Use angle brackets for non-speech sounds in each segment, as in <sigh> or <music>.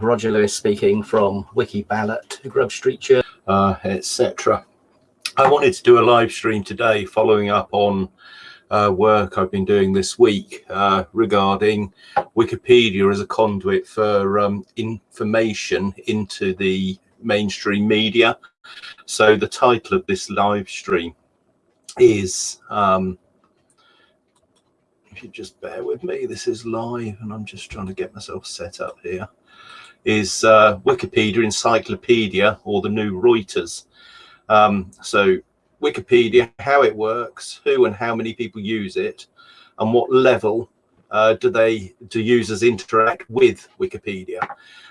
Roger Lewis speaking from Wiki Ballot, Grub Street Journal, uh, etc. I wanted to do a live stream today following up on uh, work I've been doing this week uh, regarding Wikipedia as a conduit for um, information into the mainstream media. So the title of this live stream is, um, if you just bear with me, this is live and I'm just trying to get myself set up here, is uh, Wikipedia Encyclopedia or the new Reuters. Um, so Wikipedia, how it works, who and how many people use it, and what level uh, do they do users interact with Wikipedia.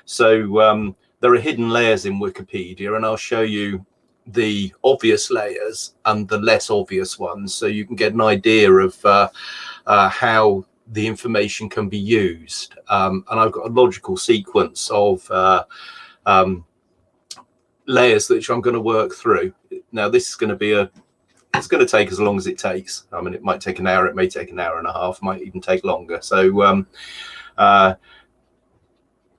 So um, there are hidden layers in Wikipedia, and I'll show you the obvious layers and the less obvious ones, so you can get an idea of uh, uh, how the information can be used. Um, and I've got a logical sequence of uh, um, layers that I'm going to work through. Now, this is going to be a, it's going to take as long as it takes. I mean, it might take an hour, it may take an hour and a half, might even take longer. So, um, uh,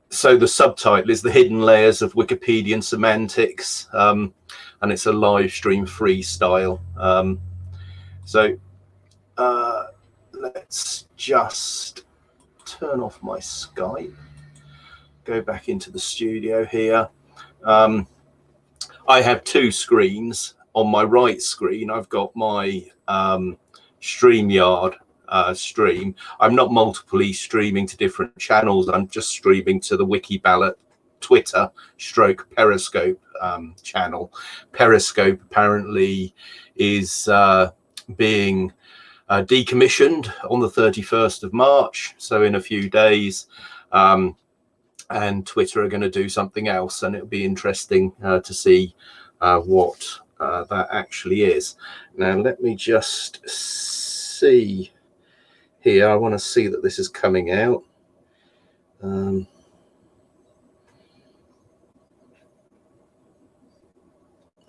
so the subtitle is the hidden layers of Wikipedian semantics, um, and it's a live stream freestyle. Um, so uh, let's just turn off my Skype, go back into the studio here. Um, I have two screens. On my right screen, I've got my um, StreamYard uh, stream. I'm not multiply streaming to different channels. I'm just streaming to the Wiki Ballot Twitter stroke Periscope um, channel. Periscope apparently is uh, being uh, decommissioned on the 31st of March. So in a few days, um, and Twitter are going to do something else. And it'll be interesting uh, to see uh, what uh, that actually is. Now, let me just see here. I want to see that this is coming out. Um,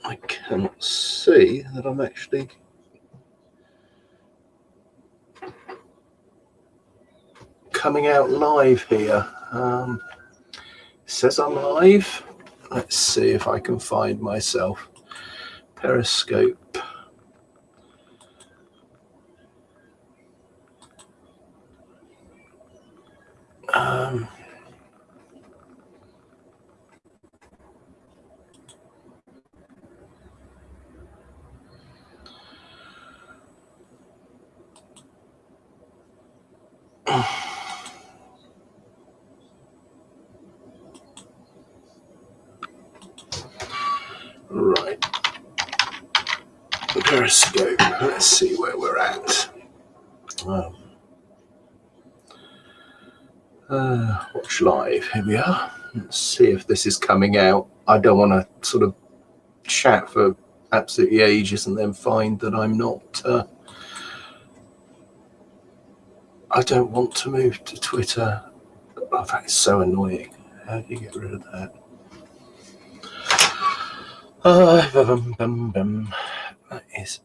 I cannot see that I'm actually coming out live here. Um, says I'm live. Let's see if I can find myself. Periscope. Um, Right. Periscope. Let's see where we're at. Um, uh, watch live. Here we are. Let's see if this is coming out. I don't want to sort of chat for absolutely ages and then find that I'm not. Uh, I don't want to move to Twitter. Oh, that is so annoying. How do you get rid of that? Uh, bum, bum, bum. That is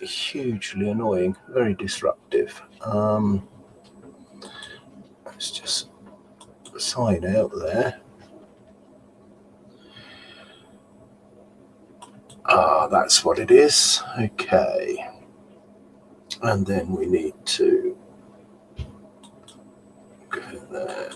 hugely annoying, very disruptive. Um, let's just sign out there. Ah, that's what it is. Okay. And then we need to go there.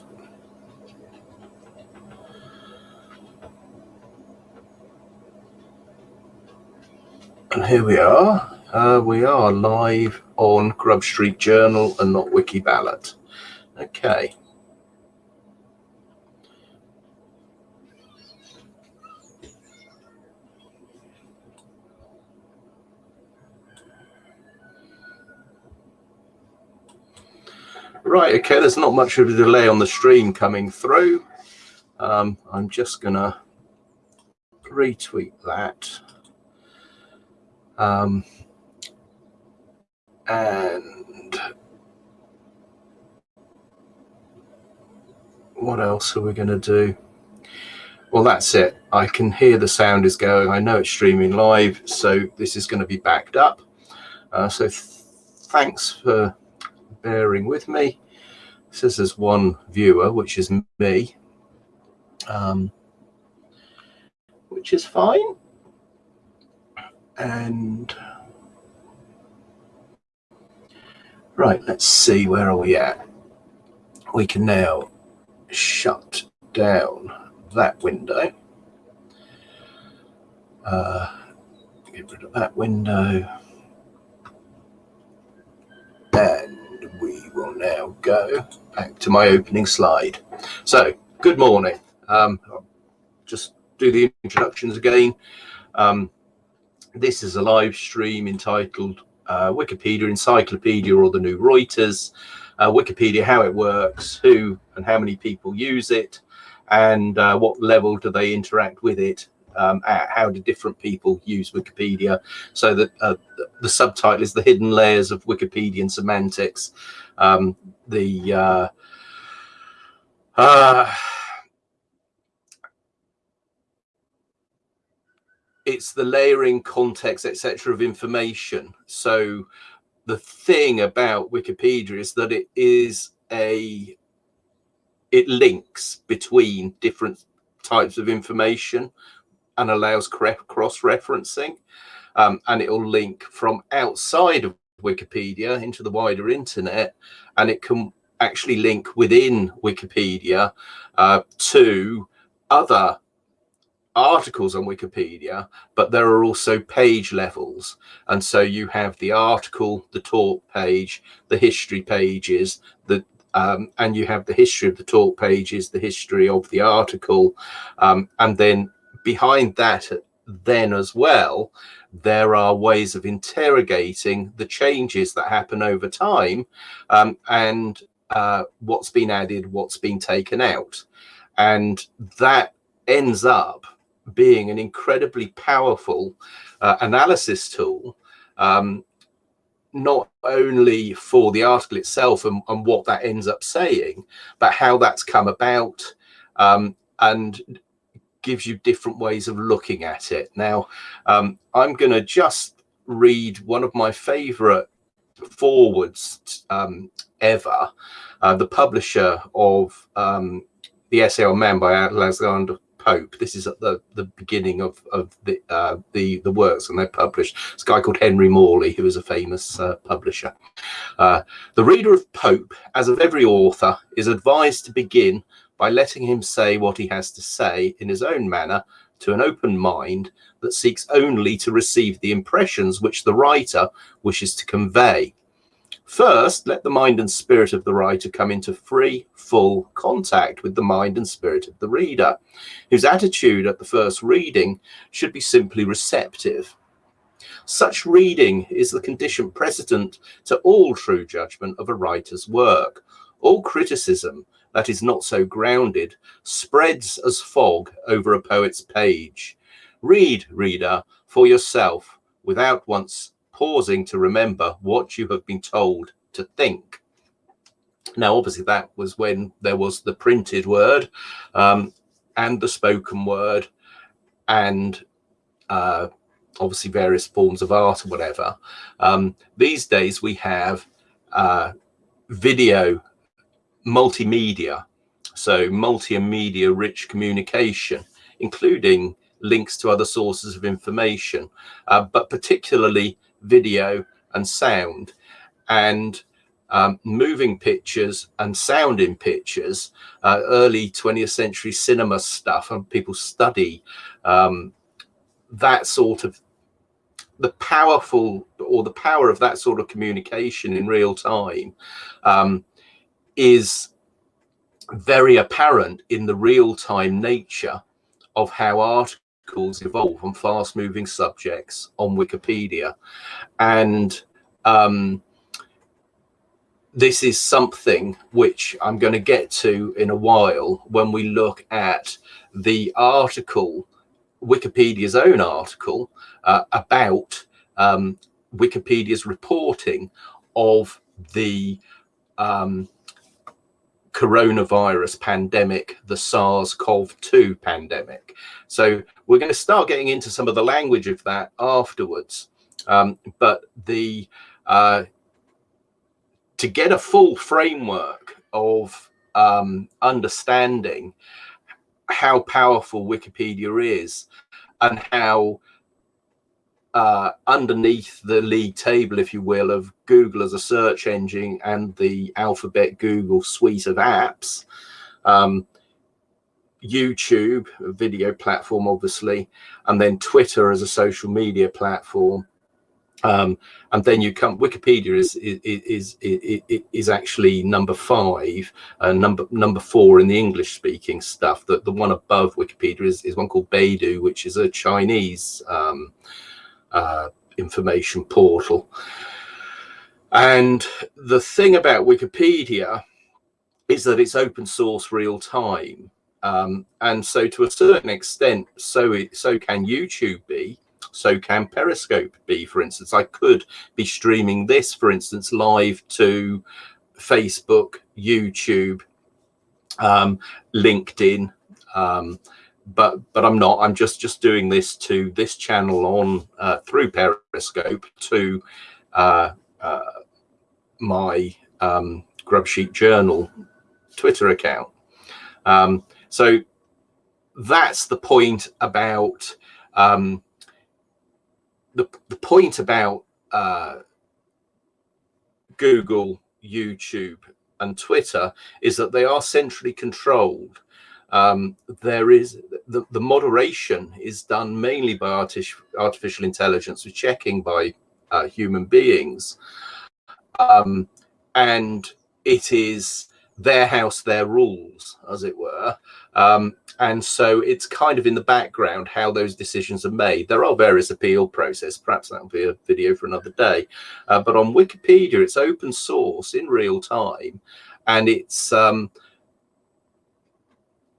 And here we are. Uh, we are live on Grub Street Journal and not Wiki Ballot. Okay. Right, okay, there's not much of a delay on the stream coming through. Um, I'm just to retweet that. Um, and what else are we going to do? Well, that's it. I can hear the sound is going. I know it's streaming live, so this is going to be backed up. Uh, so th thanks for bearing with me. says there's one viewer, which is me, um, which is fine. And right, let's see, where are we at? We can now shut down that window. Uh, get rid of that window. And we will now go back to my opening slide. So, good morning. Um, just do the introductions again. Um, this is a live stream entitled uh, Wikipedia Encyclopedia or the New Reuters. Uh, Wikipedia, how it works, who and how many people use it, and uh, what level do they interact with it um, how do different people use Wikipedia? So that uh, the subtitle is the hidden layers of Wikipedian semantics. Um, the uh, uh, it's the layering context etc of information. So the thing about Wikipedia is that it is a it links between different types of information and allows cross-referencing. Um, and it will link from outside of Wikipedia into the wider internet, and it can actually link within Wikipedia uh, to other articles on Wikipedia, but there are also page levels. And so you have the article, the talk page, the history pages, the um, and you have the history of the talk pages, the history of the article, um, and then behind that then as well, there are ways of interrogating the changes that happen over time um, and uh, what's been added, what's been taken out. And that ends up being an incredibly powerful uh, analysis tool, um, not only for the article itself and, and, what that ends up saying, but how that's come about um, and gives you different ways of looking at it. Now, um, I'm going to just read one of my favorite forwards um, ever, uh, the publisher of um, The Essay on Man by Alexander Pope. This is at the, the beginning of, of the, uh, the, the works and they're published. It's a guy called Henry Morley, who is a famous uh, publisher. Uh, the reader of Pope, as of every author, is advised to begin by letting him say what he has to say in his own manner to an open mind that seeks only to receive the impressions which the writer wishes to convey. First, let the mind and spirit of the writer come into free, full contact with the mind and spirit of the reader, whose attitude at the first reading should be simply receptive. Such reading is the condition precedent to all true judgment of a writer's work. All criticism that is not so grounded spreads as fog over a poet's page. Read, reader, for yourself without once pausing to remember what you have been told to think. Now, obviously, that was when there was the printed word um, and the spoken word and uh, obviously various forms of art or whatever. Um, these days we have uh, video multimedia, so multimedia rich communication, including links to other sources of information, uh, but particularly video and sound. And um, moving pictures and sound in pictures, uh, early 20th century cinema stuff, and people study um, that sort of the powerful or the power of that sort of communication in real time um, is very apparent in the real-time nature of how articles evolve on fast-moving subjects on Wikipedia. And um, this is something which I'm going to get to in a while when we look at the article, Wikipedia's own article, uh, about um, Wikipedia's reporting of the um, coronavirus pandemic, the SARS-CoV-2 pandemic. So we're going to start getting into some of the language of that afterwards. Um, but the uh, to get a full framework of um, understanding how powerful Wikipedia is and how uh, underneath the league table, if you will, of Google as a search engine and the Alphabet Google suite of apps, um, YouTube, a video platform, obviously, and then Twitter as a social media platform. Um, and then you come, Wikipedia is, is, is, is, is actually number five, uh, number number four in the English speaking stuff. The, the one above Wikipedia is, is one called Baidu, which is a Chinese um, uh, information portal. And the thing about Wikipedia is that it's open source real time. Um, and so to a certain extent, so it, so can YouTube be, so can Periscope be, for instance. I could be streaming this, for instance, live to Facebook, YouTube, um, LinkedIn, um, but but I'm not. I'm just just doing this to this channel on uh, through Periscope to uh, uh, my um, Grub Street Journal Twitter account. Um, so that's the point about um, the the point about uh, Google, YouTube, and Twitter is that they are centrally controlled um, there is the, the moderation is done mainly by artificial, artificial intelligence with checking by uh, human beings. Um, and it is their house, their rules, as it were. Um, and so it's kind of in the background how those decisions are made. There are various appeal process. Perhaps that'll be a video for another day. Uh, but on Wikipedia, it's open source in real time. And it's um,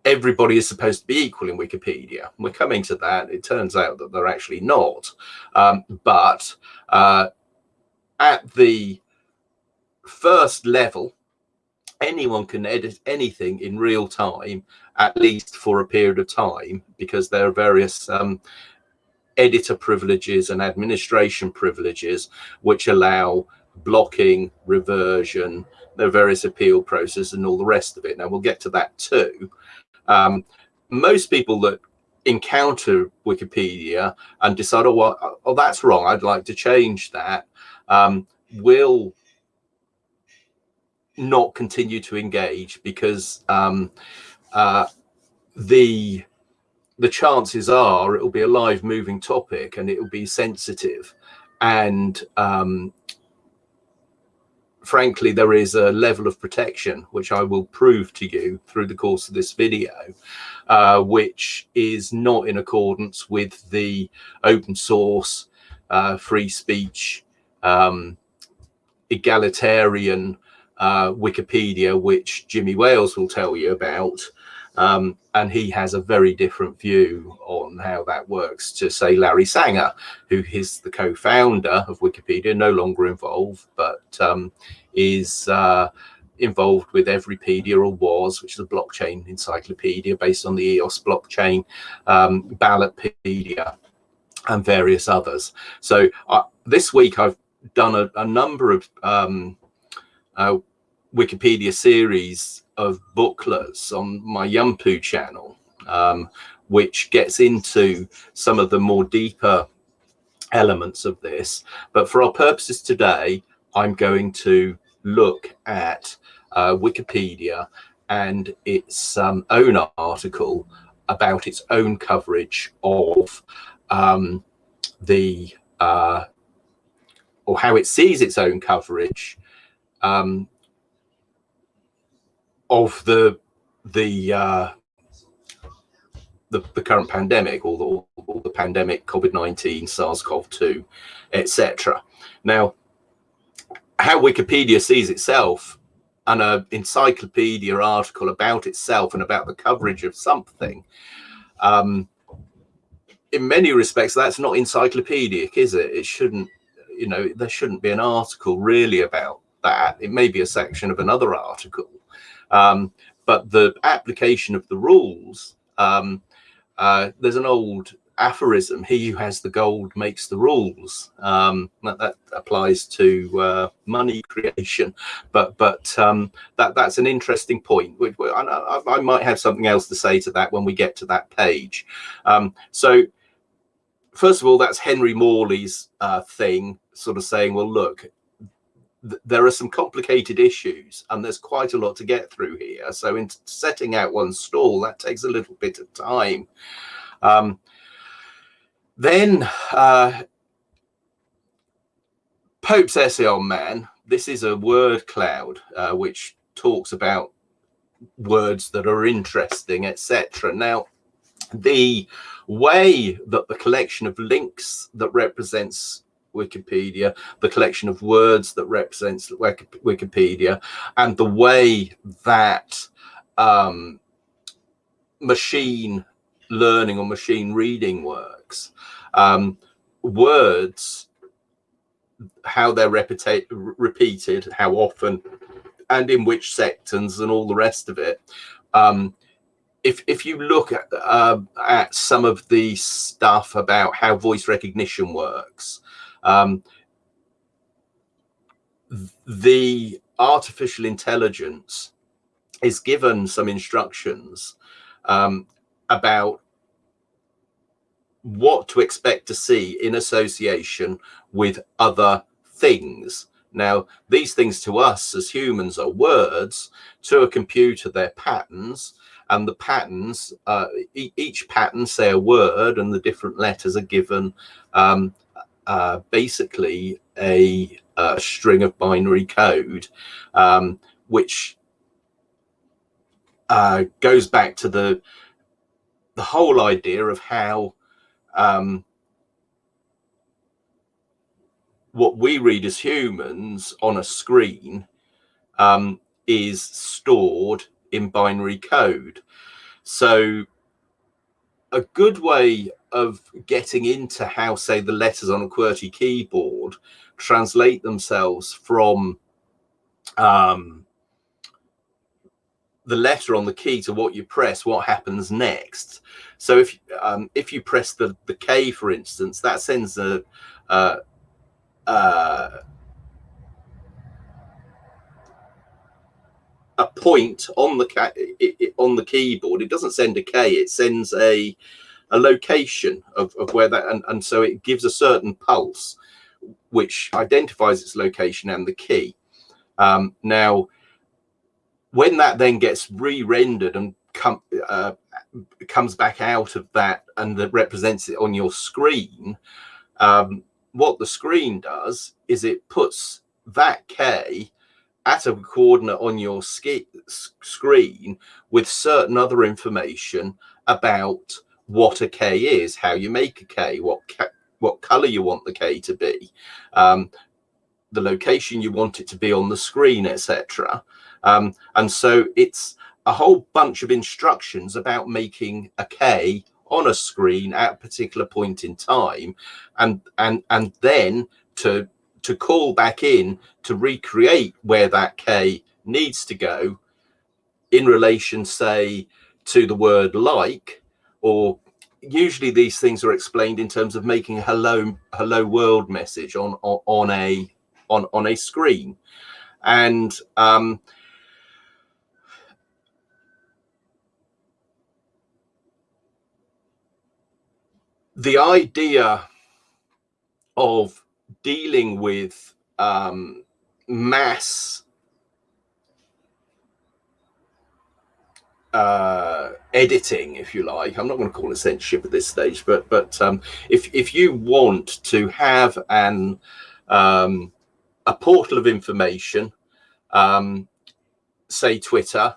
everybody is supposed to be equal in Wikipedia. We're coming to that. It turns out that they're actually not. Um, but uh, at the first level, anyone can edit anything in real time, at least for a period of time, because there are various um, editor privileges and administration privileges which allow blocking, reversion, are various appeal processes and all the rest of it. Now we'll get to that too. Um, most people that encounter Wikipedia and decide, oh, well, oh, that's wrong, I'd like to change that, um, will not continue to engage because um, uh, the the chances are it will be a live moving topic and it will be sensitive. And um, frankly, there is a level of protection, which I will prove to you through the course of this video, uh, which is not in accordance with the open source, uh, free speech, um, egalitarian uh, Wikipedia, which Jimmy Wales will tell you about. Um, and he has a very different view on how that works to say Larry Sanger, who is the co-founder of Wikipedia, no longer involved, but um, is uh, involved with Everypedia or was, which is a blockchain encyclopedia based on the EOS blockchain, um, Ballotpedia, and various others. So uh, this week I've done a, a number of um, uh, Wikipedia series of booklets on my Yumpu channel, um, which gets into some of the more deeper elements of this. But for our purposes today, I'm going to look at uh, Wikipedia and its um, own article about its own coverage of um, the uh, or how it sees its own coverage um, of the the, uh, the the current pandemic or the, or the pandemic COVID-19, SARS-CoV-2, etc. Now, how Wikipedia sees itself and an encyclopedia article about itself and about the coverage of something, um, in many respects, that's not encyclopedic, is it? It shouldn't, you know, there shouldn't be an article really about that. It may be a section of another article. Um, but the application of the rules, um, uh, there's an old aphorism he who has the gold makes the rules. Um, that, that, applies to uh, money creation. But but um, that that's an interesting point. I, I, might have something else to say to that when we get to that page. Um, so first of all that's henry morley's uh, thing sort of saying well look there are some complicated issues and there's quite a lot to get through here so in setting out one stall that takes a little bit of time um, then uh, Pope's essay on man, this is a word cloud uh, which talks about words that are interesting, etc. Now, the way that the collection of links that represents Wikipedia, the collection of words that represents Wikipedia, and the way that um, machine learning or machine reading works. Um, words, how they're repeated, how often, and in which sectors, and all the rest of it. Um, if if you look at uh, at some of the stuff about how voice recognition works, um, the artificial intelligence is given some instructions um, about what to expect to see in association with other things. Now, these things to us as humans are words, to a computer, they're patterns, and the patterns, uh, e each pattern, say a word, and the different letters are given um, uh, basically a, a, string of binary code, um, which uh, goes back to the the whole idea of how um, what we read as humans on a screen um, is stored in binary code. So a good way of getting into how, say, the letters on a QWERTY keyboard translate themselves from um, the letter on the key to what you press, what happens next. So if um, if you press the the K, for instance, that sends a uh, uh, a point on the on the keyboard. It doesn't send a K. It sends a a location of, of where that and, and so it gives a certain pulse which identifies its location and the key. Um, now, when that then gets re-rendered and come, uh, comes back out of that and that represents it on your screen, um, what the screen does is it puts that K at a coordinate on your screen with certain other information about what a K is, how you make a K, what what color you want the K to be, um, the location you want it to be on the screen, etc. Um, and so it's a whole bunch of instructions about making a K on a screen at a particular point in time and and and then to to call back in to recreate where that K needs to go in relation, say, to the word like, or usually these things are explained in terms of making a hello hello world message on on, on a on on a screen. And um the idea of dealing with um, mass uh, editing, if you like. I'm not going to call it censorship at this stage, but but um, if if you want to have an um, a portal of information, um, say Twitter,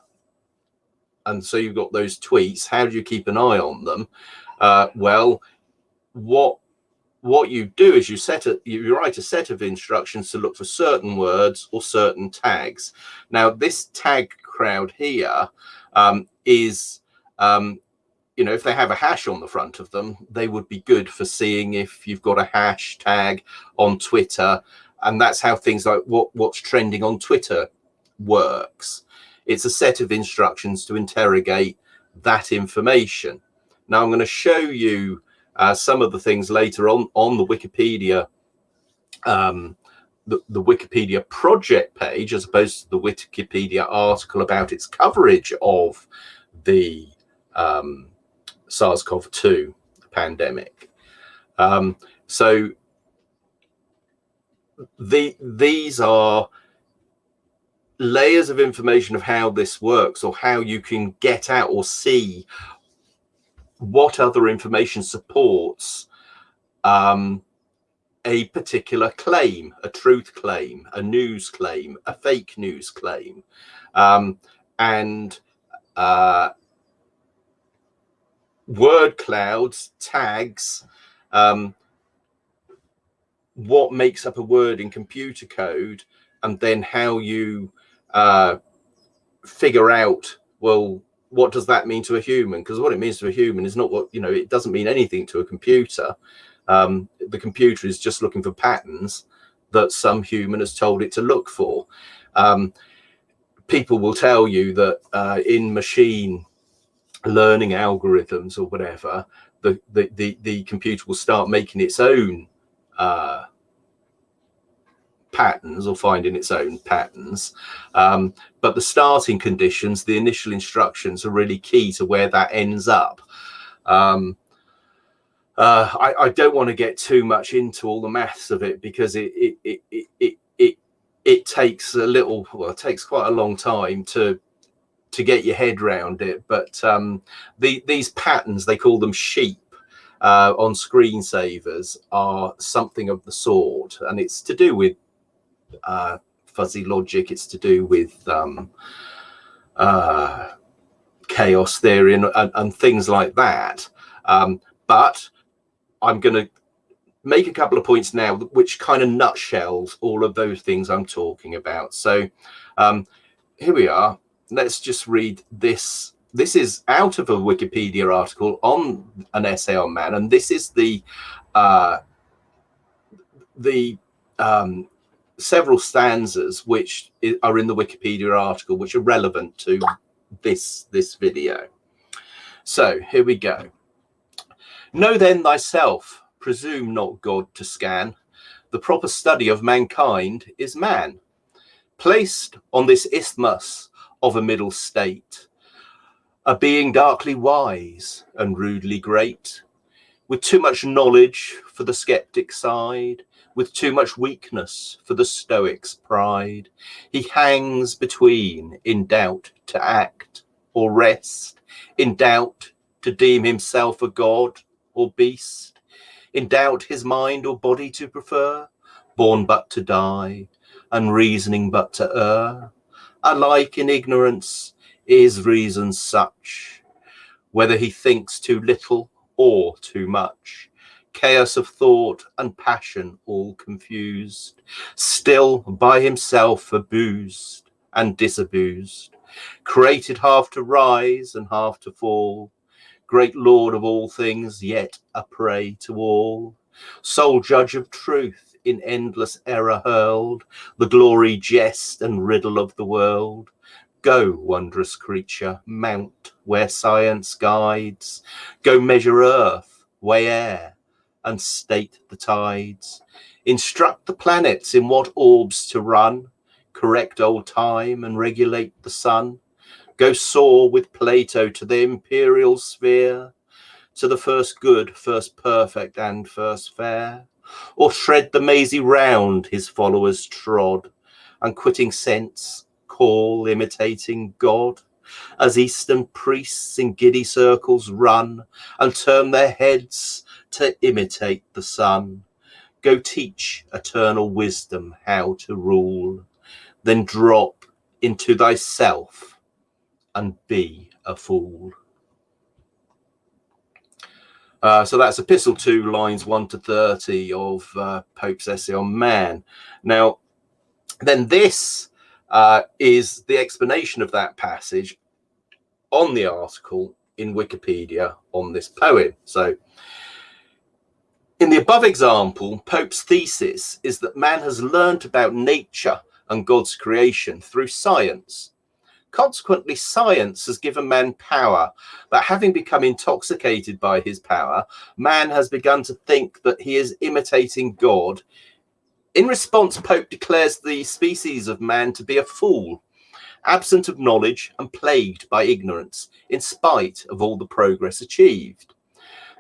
and so you've got those tweets. How do you keep an eye on them? Uh, well, what what you do is you set a you write a set of instructions to look for certain words or certain tags. Now this tag crowd here um, is um, you know if they have a hash on the front of them, they would be good for seeing if you've got a hashtag on Twitter, and that's how things like what what's trending on Twitter works. It's a set of instructions to interrogate that information. Now I'm going to show you uh, some of the things later on on the Wikipedia, um, the, the Wikipedia project page, as opposed to the Wikipedia article about its coverage of the um, SARS-CoV-2 pandemic. Um, so the these are layers of information of how this works or how you can get out or see what other information supports um, a particular claim, a truth claim, a news claim, a fake news claim. Um, and uh, word clouds, tags, um, what makes up a word in computer code, and then how you uh, figure out, well, what does that mean to a human? Because what it means to a human is not what, you know, it doesn't mean anything to a computer. Um, the computer is just looking for patterns that some human has told it to look for. Um, people will tell you that uh, in machine learning algorithms or whatever, the, the, the, the computer will start making its own uh, patterns or finding its own patterns. Um, but the starting conditions, the initial instructions are really key to where that ends up. Um, uh, I, I, don't want to get too much into all the maths of it because it it, it it it it it takes a little well it takes quite a long time to to get your head around it but um, the these patterns they call them sheep uh, on screensavers are something of the sort and it's to do with uh, fuzzy logic. It's to do with um, uh, chaos theory and, and, and, things like that. Um, but I'm going to make a couple of points now which kind of nutshells all of those things I'm talking about. So um, here we are. Let's just read this. This is out of a Wikipedia article on an essay on man, and this is the uh, the um, several stanzas which are in the Wikipedia article which are relevant to this this video. So here we go. Know then thyself, presume not God to scan. The proper study of mankind is man, placed on this isthmus of a middle state, a being darkly wise and rudely great, with too much knowledge for the skeptic side, with too much weakness for the Stoic's pride. He hangs between, in doubt to act or rest, in doubt to deem himself a god or beast, in doubt his mind or body to prefer, born but to die, unreasoning but to err. Alike in ignorance is reason such, whether he thinks too little or too much chaos of thought and passion all confused, still by himself abused and disabused, created half to rise and half to fall, great lord of all things, yet a prey to all, sole judge of truth in endless error hurled, the glory, jest and riddle of the world. Go, wondrous creature, mount where science guides, go measure earth, weigh air, and state the tides, instruct the planets in what orbs to run, correct old time and regulate the sun, go soar with Plato to the imperial sphere, to the first good, first perfect, and first fair, or tread the mazy round his followers trod, and quitting sense, call imitating God, as Eastern priests in giddy circles run. And turn their heads to imitate the sun. Go teach eternal wisdom how to rule, then drop into thyself and be a fool. Uh, so that's Epistle 2, lines 1 to 30 of uh, Pope's essay on man. Now, then this uh, is the explanation of that passage on the article in Wikipedia on this poem. So in the above example, Pope's thesis is that man has learnt about nature and God's creation through science. Consequently, science has given man power, but having become intoxicated by his power, man has begun to think that he is imitating God. In response, Pope declares the species of man to be a fool, absent of knowledge and plagued by ignorance, in spite of all the progress achieved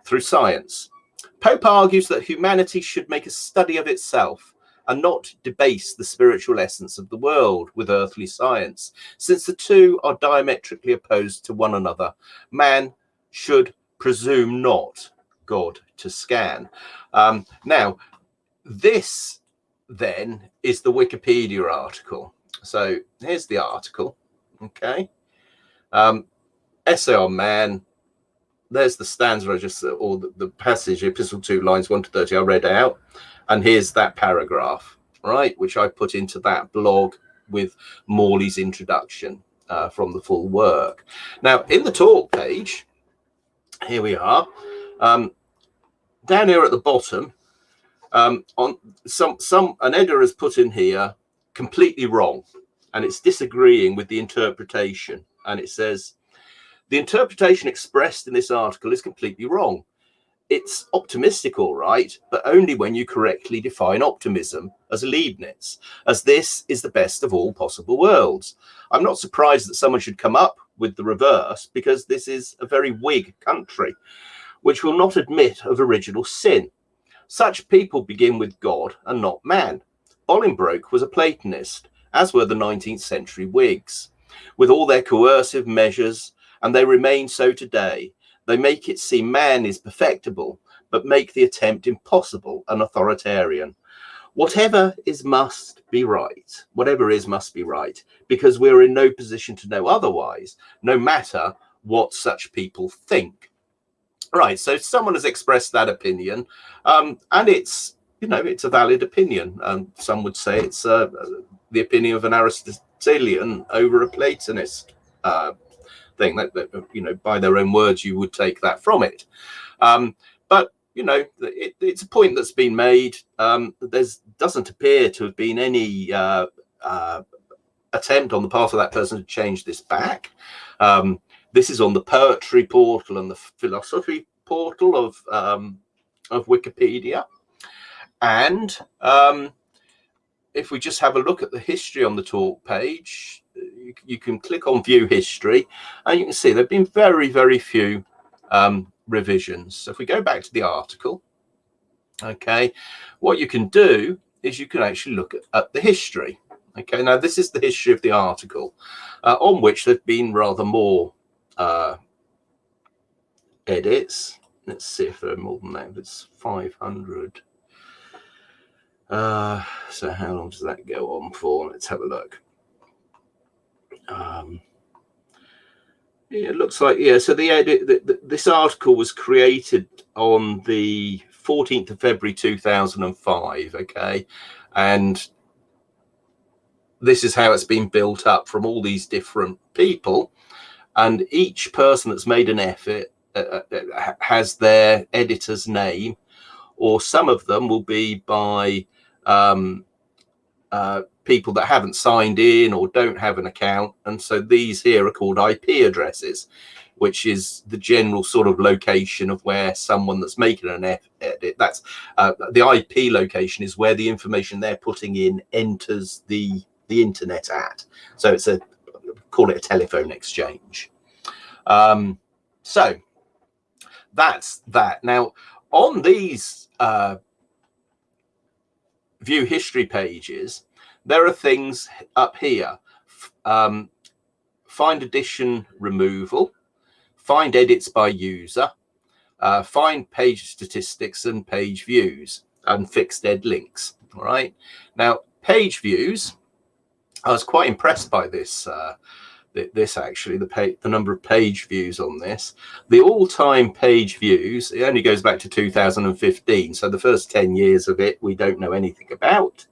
through science. Pope argues that humanity should make a study of itself and not debase the spiritual essence of the world with earthly science, since the two are diametrically opposed to one another. Man should presume not God to scan. Um, now, this then is the Wikipedia article. So here's the article. Okay. Um, essay on man. There's the stanza I just, or the, the passage, epistle 2, lines 1 to 30, I read out. And here's that paragraph, right, which I put into that blog with Morley's introduction uh, from the full work. Now, in the talk page, here we are. Um, down here at the bottom, um, on some some an editor has put in here completely wrong, and it's disagreeing with the interpretation. And it says the interpretation expressed in this article is completely wrong it's optimistic, all right, but only when you correctly define optimism as Leibniz, as this is the best of all possible worlds. I'm not surprised that someone should come up with the reverse because this is a very Whig country, which will not admit of original sin. Such people begin with God and not man. Bolingbroke was a Platonist, as were the 19th century Whigs, with all their coercive measures, and they remain so today they make it seem man is perfectible, but make the attempt impossible and authoritarian. Whatever is must be right. Whatever is must be right, because we're in no position to know otherwise, no matter what such people think. Right, so someone has expressed that opinion, um, and it's you know it's a valid opinion. Um, some would say it's uh, the opinion of an Aristotelian over a Platonist. Uh, that, that, you know by their own words you would take that from it. Um, but you know it, it's a point that's been made. Um, there's doesn't appear to have been any uh, uh, attempt on the part of that person to change this back. Um, this is on the poetry portal and the philosophy portal of um, of wikipedia. And um, if we just have a look at the history on the talk page you, you, can click on view history and you can see there have been very, very few um, revisions. So if we go back to the article, okay, what you can do is you can actually look at, at the history. Okay, now this is the history of the article uh, on which there've been rather more uh, edits. Let's see if there are more than that. If it's 500. Uh, so how long does that go on for? Let's have a look um, it looks like yeah so the edit the, the, this article was created on the 14th of february 2005 okay? And this is how it's been built up from all these different people. And each person that's made an effort uh, uh has their editor's name or some of them will be by um, uh, people that haven't signed in or don't have an account. And so these here are called IP addresses, which is the general sort of location of where someone that's making an edit, that's uh, the IP location is where the information they're putting in enters the, the internet at. So it's a, call it a telephone exchange. Um, so that's that. Now on these uh, view history pages, there are things up here. Um, find edition removal, find edits by user, uh, find page statistics and page views and fixed ed links. All right. Now, page views, I was quite impressed by this. Uh, this actually the the number of page views on this the all-time page views it only goes back to 2015 so the first 10 years of it we don't know anything about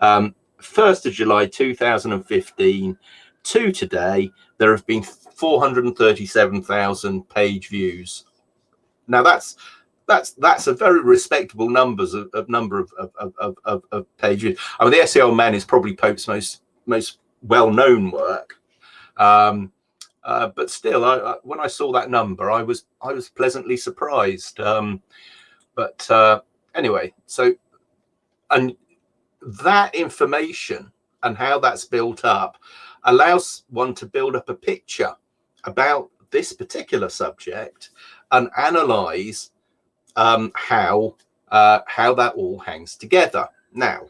um, 1st of July 2015 to today, there have been 437,000 page views. Now that's that's that's a very respectable numbers of, of number of, of, of, of, of page views. I mean, the Essay on Man is probably Pope's most most well known work, Um, uh, but still, I, I, when I saw that number, I was I was pleasantly surprised. Um, but uh, anyway, so and that information and how that's built up allows one to build up a picture about this particular subject and analyze um, how uh, how that all hangs together. Now,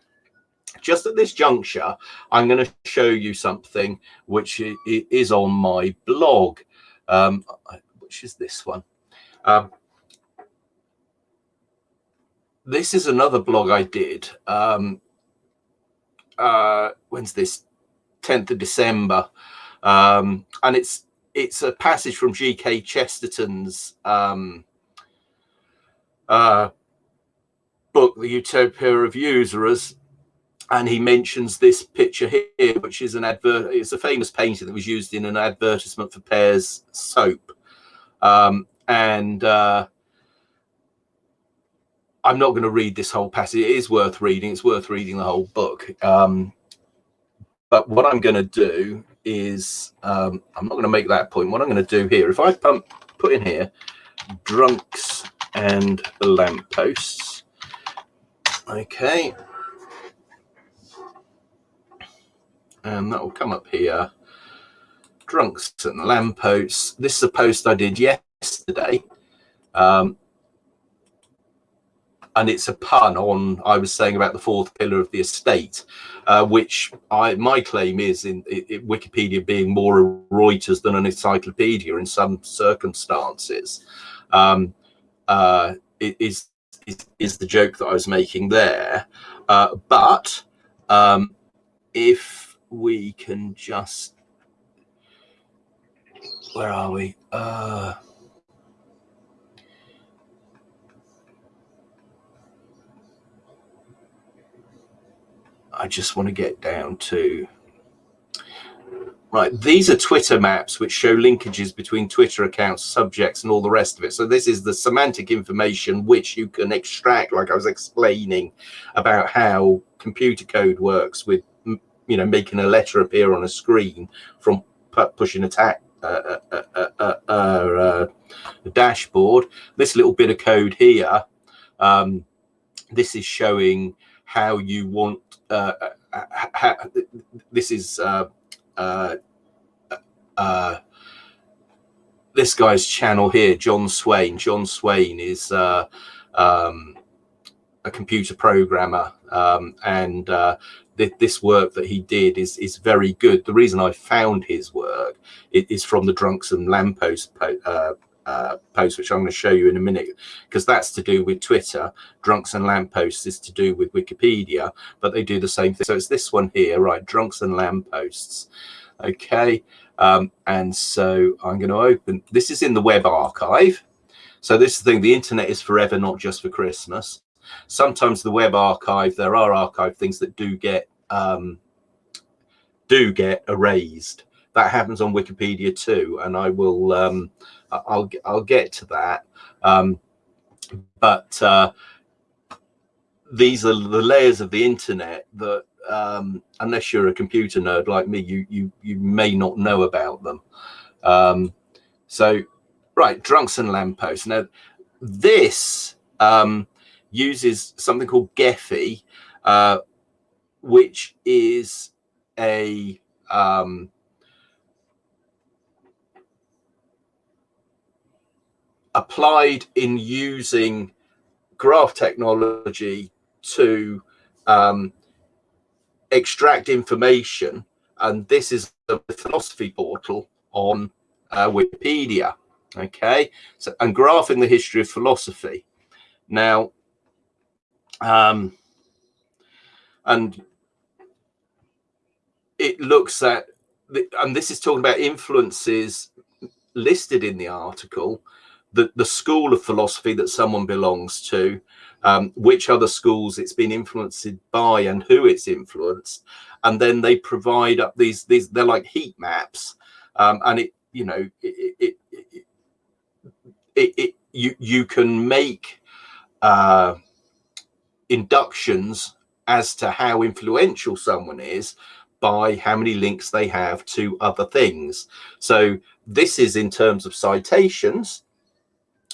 just at this juncture, I'm going to show you something which is on my blog, um, which is this one. Um, this is another blog I did. Um, uh, when's this? 10th of December. Um, and it's it's a passage from G.K. Chesterton's um, uh, book, The Utopia of Usurers, and he mentions this picture here, which is an advert. It's a famous painting that was used in an advertisement for Pears soap, um, and uh, I'm not going to read this whole passage. It is worth reading. It's worth reading the whole book. Um, but what I'm going to do is um, I'm not going to make that point. What I'm going to do here, if I pump, put in here drunks and lampposts, okay, and that will come up here. Drunks and lampposts. This is a post I did yesterday. Um, and it's a pun on I was saying about the fourth pillar of the estate, uh, which I my claim is in, in, Wikipedia being more a Reuters than an encyclopedia in some circumstances. Um, uh, is, is, is the joke that I was making there, uh, but um, if we can just where are we? Uh, I just want to get down to right these are twitter maps which show linkages between twitter accounts subjects and all the rest of it. So this is the semantic information which you can extract like i was explaining about how computer code works with you know making a letter appear on a screen from pushing a tag uh, uh, uh, uh, uh, uh dashboard. This little bit of code here um, this is showing how you want uh, this is uh, uh, uh, this guy's channel here, John Swain. John Swain is uh, um, a computer programmer, um, and uh, th this work that he did is is very good. The reason I found his work is from the Drunks and Lamppost uh, uh, post, which I'm going to show you in a minute, because that's to do with Twitter. Drunks and Lampposts is to do with Wikipedia, but they do the same thing. So it's this one here, right? Drunks and Lampposts. Okay. Um, and so I'm going to open, this is in the web archive. So this thing, the internet is forever, not just for Christmas. Sometimes the web archive, there are archive things that do get, um, do get erased. That happens on Wikipedia too. And I will, um, I'll I'll get to that. Um, but uh, these are the layers of the internet that, um, unless you're a computer nerd like me, you you you may not know about them. Um, so, right, drunks and lampposts. Now, this um, uses something called Gephi, uh, which is a um, applied in using graph technology to um, extract information. And this is the philosophy portal on uh, Wikipedia. Okay, so and graphing the history of philosophy. Now, um, and it looks at, the, and this is talking about influences listed in the article the, the school of philosophy that someone belongs to, um, which other schools it's been influenced by and who it's influenced. And then they provide up these, these they're like heat maps. Um, and it, you know, it, it, it, it, it you, you can make uh, inductions as to how influential someone is by how many links they have to other things. So this is in terms of citations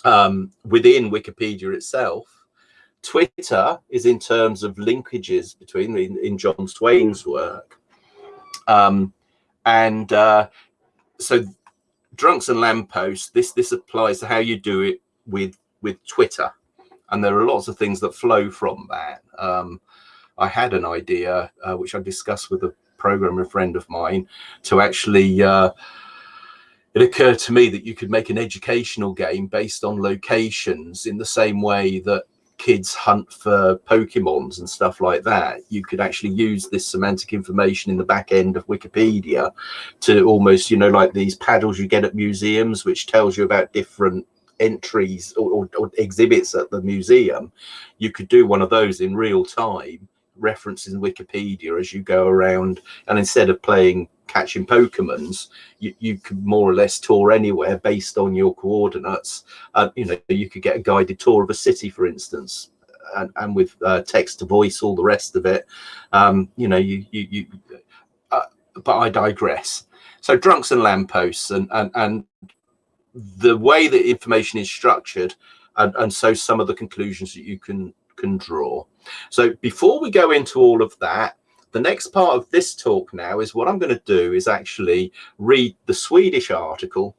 um, within Wikipedia itself. Twitter is in terms of linkages between in, in John Swain's work. Um, and uh, so drunks and lampposts, this this applies to how you do it with with Twitter. And there are lots of things that flow from that. Um, I had an idea, uh, which I discussed with a programmer friend of mine, to actually uh, it occurred to me that you could make an educational game based on locations in the same way that kids hunt for Pokemons and stuff like that. You could actually use this semantic information in the back end of Wikipedia to almost, you know, like these paddles you get at museums, which tells you about different entries or, or, or exhibits at the museum. You could do one of those in real time references in Wikipedia as you go around. And instead of playing catching Pokemons, you, you could more or less tour anywhere based on your coordinates. Uh, you know, you could get a guided tour of a city, for instance, and, and with uh, text to voice, all the rest of it. Um, you know, you, you, you uh, but I digress. So drunks and lampposts and, and, and the way that information is structured and, and so some of the conclusions that you can can draw. So before we go into all of that, the next part of this talk now is what I'm going to do is actually read the Swedish article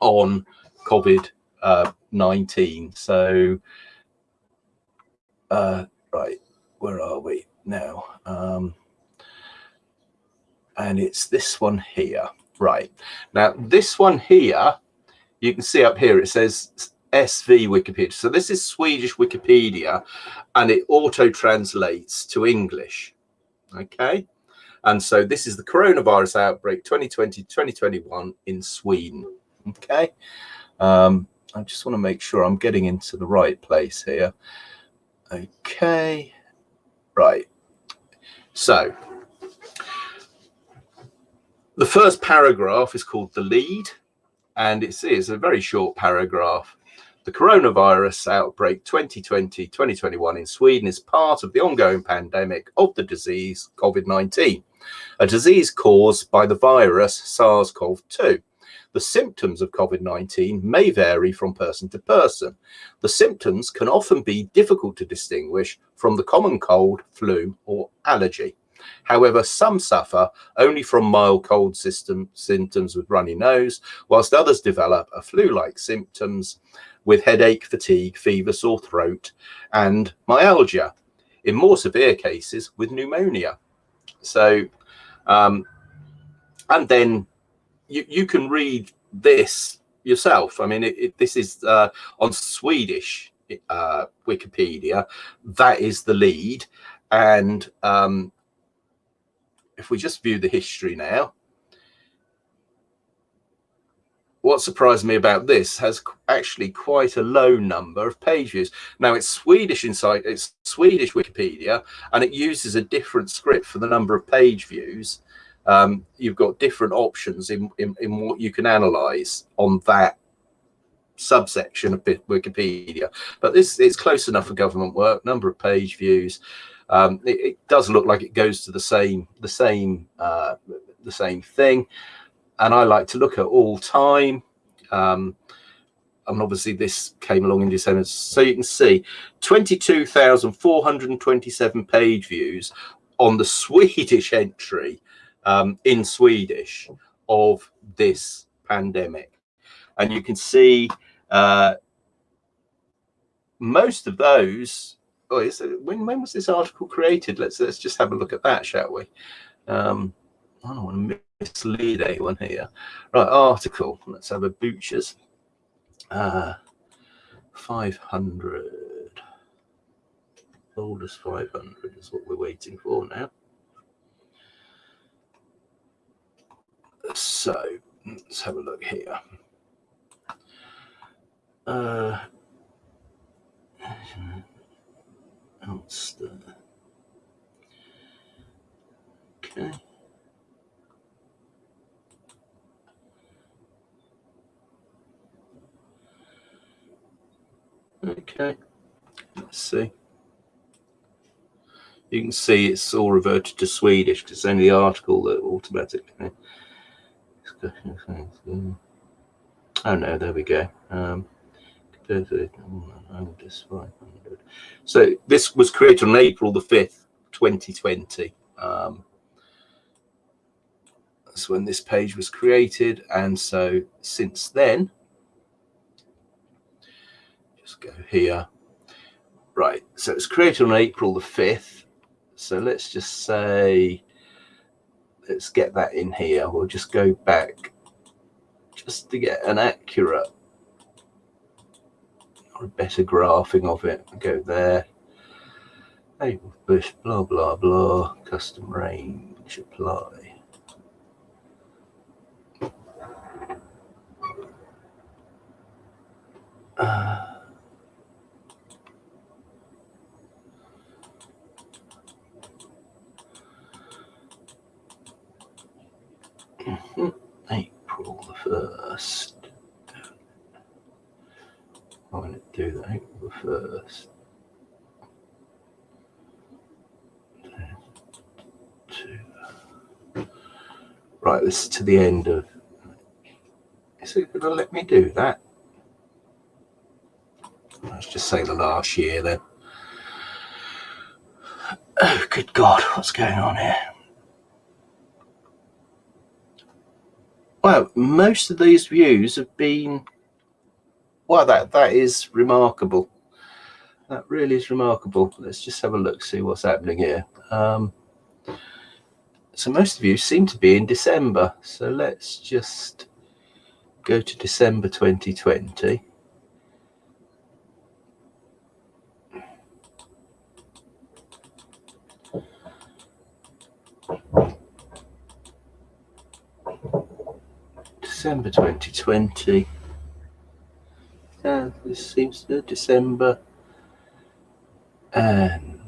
on COVID-19. Uh, so, uh, right, where are we now? Um, and it's this one here. Right. Now, this one here, you can see up here, it says SV Wikipedia. So this is Swedish Wikipedia and it auto translates to English. Okay. And so this is the coronavirus outbreak 2020 2021 in Sweden. Okay. Um, I just want to make sure I'm getting into the right place here. Okay. Right. So the first paragraph is called the lead and it's, it's a very short paragraph the coronavirus outbreak 2020-2021 in Sweden is part of the ongoing pandemic of the disease COVID-19, a disease caused by the virus SARS-CoV-2. The symptoms of COVID-19 may vary from person to person. The symptoms can often be difficult to distinguish from the common cold, flu or allergy. However, some suffer only from mild cold system symptoms with runny nose, whilst others develop a flu-like symptoms with headache, fatigue, fever, sore throat, and myalgia. In more severe cases, with pneumonia. So, um, and then you, you can read this yourself. I mean, it, it, this is uh, on Swedish uh, Wikipedia. That is the lead. And um, if we just view the history now, what surprised me about this has actually quite a low number of pages. Now it's Swedish inside, it's Swedish Wikipedia, and it uses a different script for the number of page views. Um, you've got different options in, in, in what you can analyze on that subsection of Wikipedia. But this it's close enough for government work, number of page views. Um, it, it, does look like it goes to the same the same uh, the same thing and I like to look at all time. Um, and obviously this came along in December. So you can see 22,427 page views on the <laughs> Swedish entry um, in Swedish of this pandemic. And you can see uh, most of those. Oh, is it, when, when was this article created? Let's let's just have a look at that, shall we? Um, I don't want to mislead anyone here. Right, article. Let's have a butcher's. Uh, 500. Oldest 500 is what we're waiting for now. So let's have a look here. Uh. Okay. Okay, let's see. you can see it's all reverted to Swedish because it's only the article that automatically. Oh no, there we go. Um, so this was created on April the 5th, 2020. Um, that's when this page was created. And so since then, just go here. Right, so it's created on April the 5th. So let's just say, let's get that in here. We'll just go back just to get an accurate or a better graphing of it. Go there. April bush, blah, blah, blah. Custom range, apply. Uh, April the 1st. I'm going to do that April the 1st. Right, this is to the end of. Is it going to let me do that? Let's just say the last year then. Oh, good God, what's going on here? Well, most of these views have been, well, that, that is remarkable. That really is remarkable. Let's just have a look, see what's happening here. Um, so most of you seem to be in December. So let's just go to December 2020. December 2020. Yeah, this seems to December. And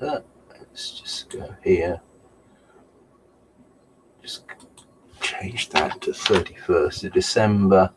uh, let's just go here. Just change that to 31st of December.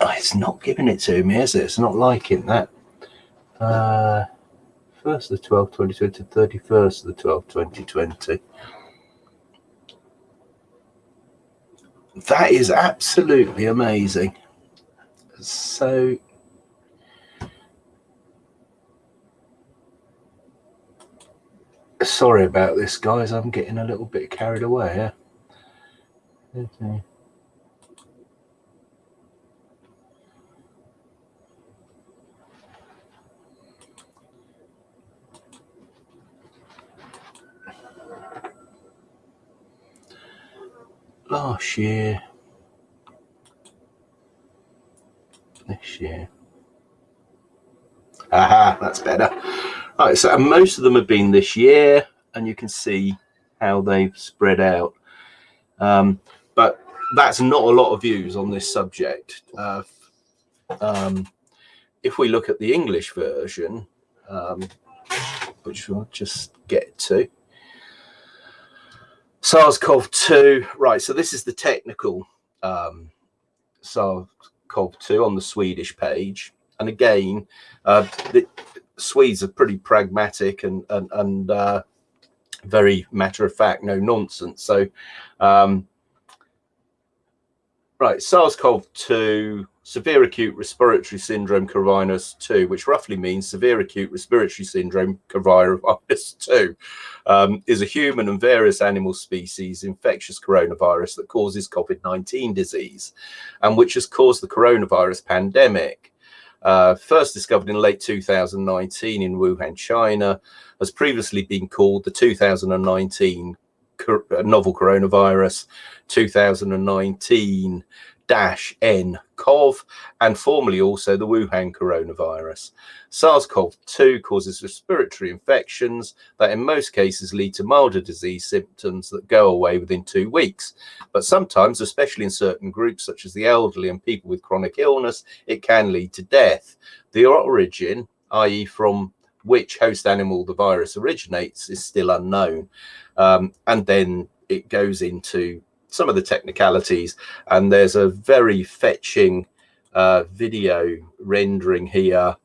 Ah, it's not giving it to me, is it? It's not liking that. Uh, first the 12th, 2020, 31st of the 12th, 2020. That is absolutely amazing. So, sorry about this, guys. I'm getting a little bit carried away. Yeah? Okay. Last year, this year. Aha, that's better. Right, so most of them have been this year, and you can see how they've spread out. Um, but that's not a lot of views on this subject. Uh, um, if we look at the English version, um, which we'll just get to, SARS-CoV-2, right, so this is the technical um, SARS-CoV-2 on the Swedish page. And again, uh, the Swedes are pretty pragmatic and, and, and uh, very matter of fact, no nonsense. So, um, right, SARS-CoV-2 severe acute respiratory syndrome coronavirus 2, which roughly means severe acute respiratory syndrome coronavirus <laughs> 2, um, is a human and various animal species infectious coronavirus that causes COVID-19 disease and which has caused the coronavirus pandemic. Uh, first discovered in late 2019 in Wuhan, China, has previously been called the 2019 novel coronavirus 2019 N CoV and formerly also the Wuhan coronavirus. SARS-CoV-2 causes respiratory infections that in most cases lead to milder disease symptoms that go away within two weeks. But sometimes, especially in certain groups such as the elderly and people with chronic illness, it can lead to death. The origin, i.e. from which host animal the virus originates is still unknown. Um, and then it goes into some of the technicalities and there's a very fetching uh, video rendering here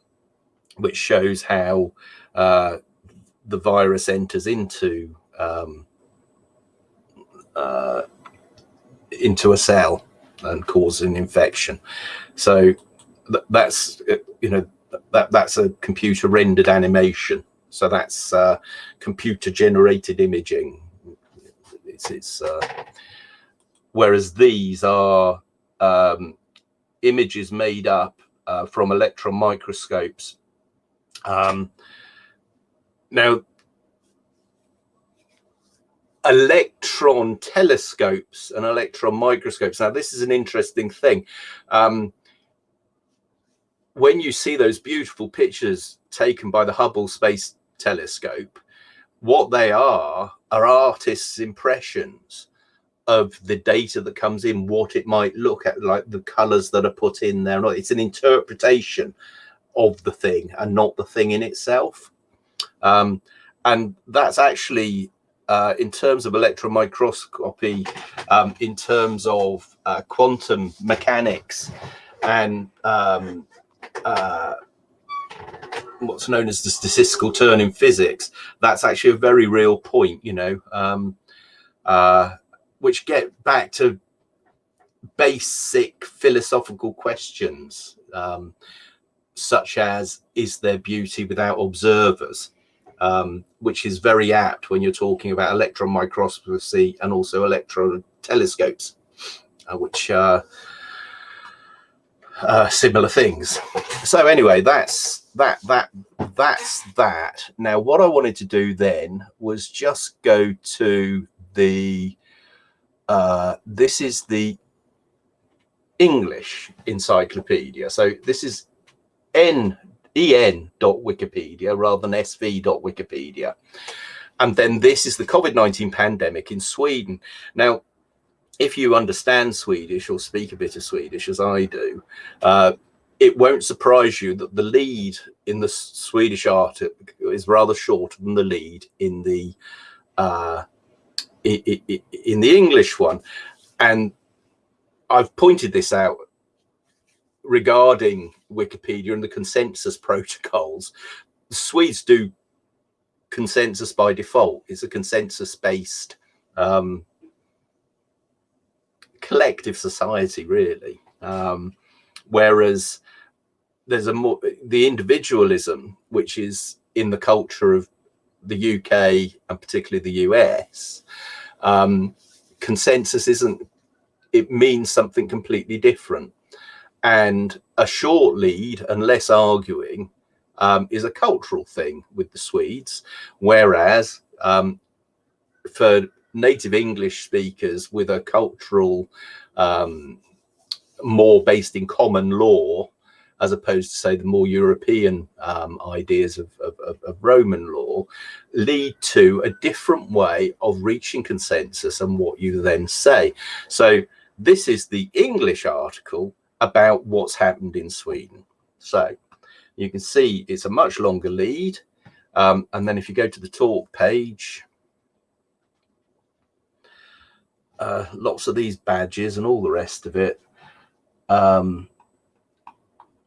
which shows how uh, the virus enters into um, uh, into a cell and causes an infection. So th that's you know that that's a computer rendered animation. So that's uh, computer generated imaging. It's, it's uh, whereas these are um, images made up uh, from electron microscopes. Um, now, electron telescopes and electron microscopes. Now, this is an interesting thing. Um, when you see those beautiful pictures taken by the Hubble Space Telescope, what they are are artists' impressions of the data that comes in, what it might look at, like the colors that are put in there. It's an interpretation of the thing and not the thing in itself. Um, and that's actually, uh, in terms of electron microscopy, um, in terms of uh, quantum mechanics and um, uh, what's known as the statistical turn in physics, that's actually a very real point, you know. Um, uh, which get back to basic philosophical questions, um, such as, is there beauty without observers? Um, which is very apt when you're talking about electron microscopy and also electron telescopes, uh, which are uh, similar things. So anyway, that's that that that's that. Now, what I wanted to do then was just go to the uh, this is the English encyclopedia. So this is n en.wikipedia rather than sv.wikipedia. And then this is the COVID-19 pandemic in Sweden. Now, if you understand Swedish or speak a bit of Swedish as I do, uh, it won't surprise you that the lead in the Swedish article is rather shorter than the lead in the uh, in the English one. And I've pointed this out regarding Wikipedia and the consensus protocols. The Swedes do consensus by default. It's a consensus based um, collective society, really. Um, whereas there's a more the individualism, which is in the culture of the UK and particularly the US, um, consensus isn't, it means something completely different. And a short lead and less arguing um, is a cultural thing with the Swedes, whereas um, for native English speakers with a cultural um, more based in common law, as opposed to say the more European um, ideas of, of, of, Roman law, lead to a different way of reaching consensus and what you then say. So this is the English article about what's happened in Sweden. So you can see it's a much longer lead. Um, and then if you go to the talk page, uh, lots of these badges and all the rest of it. Um,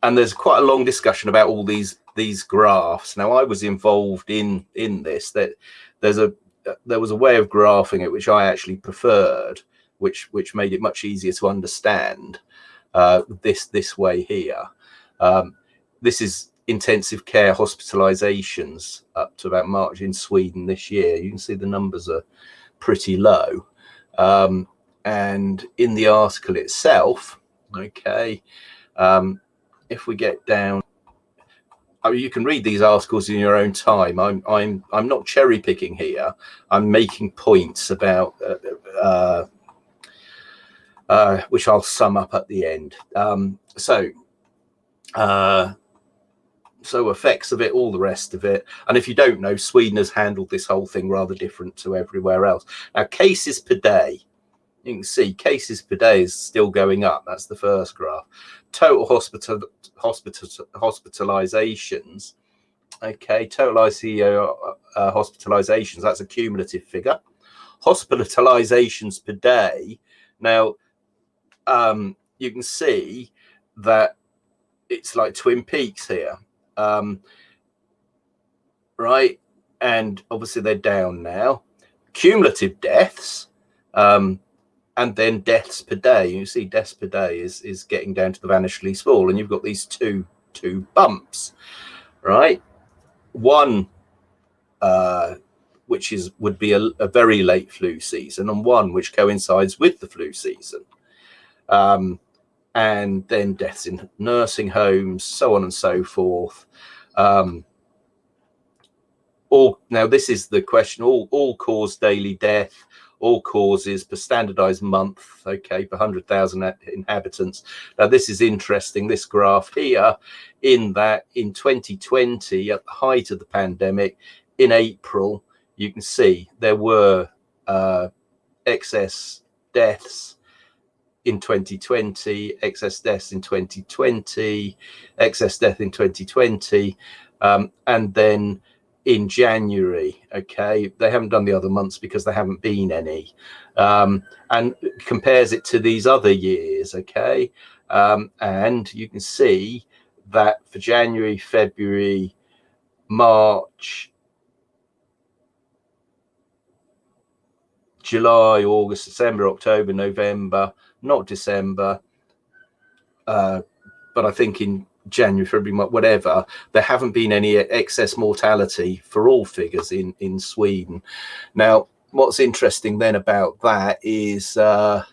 and there's quite a long discussion about all these these graphs. Now I was involved in in this that there's a there was a way of graphing it which I actually preferred, which which made it much easier to understand. Uh, this this way here. Um, this is intensive care hospitalizations up to about March in Sweden this year. You can see the numbers are pretty low. Um, and in the article itself, okay, um, if we get down, I mean, you can read these articles in your own time. I'm I'm I'm not cherry picking here. I'm making points about uh, uh, uh, which I'll sum up at the end. Um, so, uh, so effects of it, all the rest of it. And if you don't know, Sweden has handled this whole thing rather different to everywhere else. Now, cases per day, you can see cases per day is still going up. That's the first graph. Total hospital, hospital hospitalizations. Okay, total ICU uh, hospitalizations. That's a cumulative figure. Hospitalizations per day. Now, um, you can see that it's like Twin Peaks here um, right? And obviously they're down now. Cumulative deaths, um, and then deaths per day. You see, deaths per day is is getting down to the vanishingly small, and you've got these two two bumps, right? One, uh, which is would be a, a, very late flu season, and one which coincides with the flu season. Um, and then deaths in nursing homes, so on and so forth. Um, all now, this is the question: all all cause daily death, all causes per standardized month, okay, per hundred thousand inhabitants. Now, this is interesting. This graph here, in that in 2020, at the height of the pandemic, in April, you can see there were uh, excess deaths in 2020, excess deaths in 2020, excess death in 2020, um, and then in January. Okay, they haven't done the other months because there haven't been any, um, and compares it to these other years. Okay, um, and you can see that for January, February, March, July, August, December, October, November, not December, uh, but I think in January, February, whatever, there haven't been any excess mortality for all figures in, in Sweden. Now, what's interesting then about that is uh,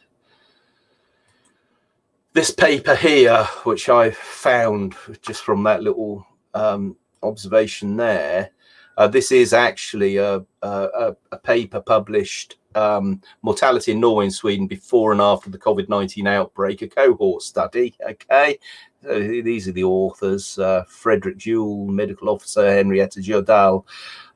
this paper here, which I found just from that little um, observation there, uh, this is actually a, a, a paper published um, mortality in Norway and Sweden before and after the COVID-19 outbreak, a cohort study. Okay, these are the authors: uh, Frederik Juul, medical officer, Henrietta Jodal,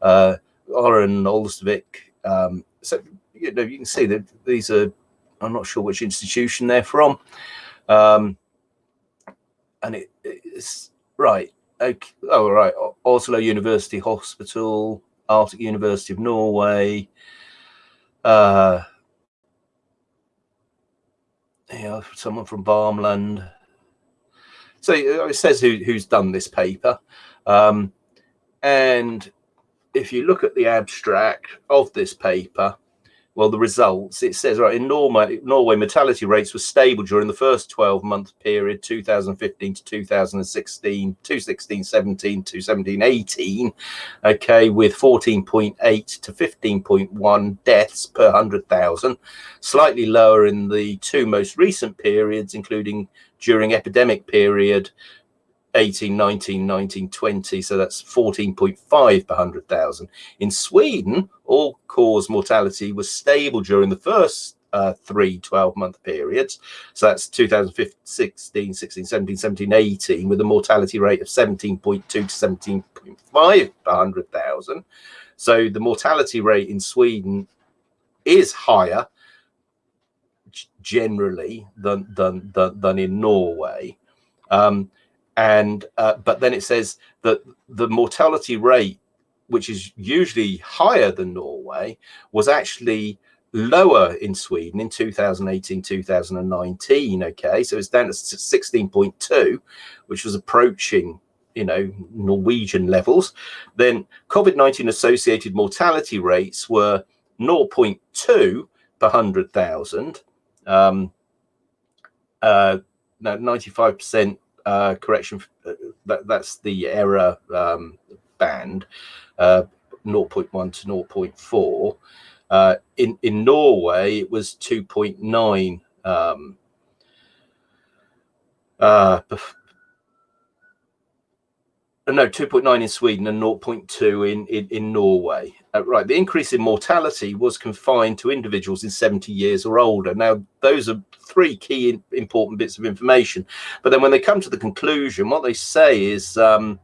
uh, Oren Olsvik. Um, so you know you can see that these are. I'm not sure which institution they're from, um, and it, it's right. Okay. Oh, right. Oslo University Hospital, Arctic University of Norway, uh, yeah, someone from Värmland. So uh, it says who, who's done this paper. Um, and if you look at the abstract of this paper, well, the results, it says, right, in Norway, Norway mortality rates were stable during the first 12 month period, 2015 to 2016, 2016, 17 to 17, 18, okay, with 14.8 to 15.1 deaths per 100,000, slightly lower in the two most recent periods, including during epidemic period 18, 19, 19, 20. So that's 14.5 per 100,000. In Sweden, all cause mortality was stable during the first uh, three 12 month periods. So that's 2016, 16, 17, 17, 18, with a mortality rate of 17.2 to 17.5 per 100,000. So the mortality rate in Sweden is higher generally than, than, than, than in Norway. Um, and uh, but then it says that the mortality rate which is usually higher than norway was actually lower in sweden in 2018 2019 okay so it's down to 16.2 which was approaching you know norwegian levels then covid-19 associated mortality rates were 0.2 per 100000 um uh now 95 percent uh, correction, uh, that, that's the error um, band, uh, 0.1 to 0.4. Uh, in, in Norway, it was 2.9 um, uh, no, 2.9 in Sweden and 0.2 in, in, in Norway. Uh, right, the increase in mortality was confined to individuals in 70 years or older. Now, those are three key important bits of information. But then when they come to the conclusion, what they say is um,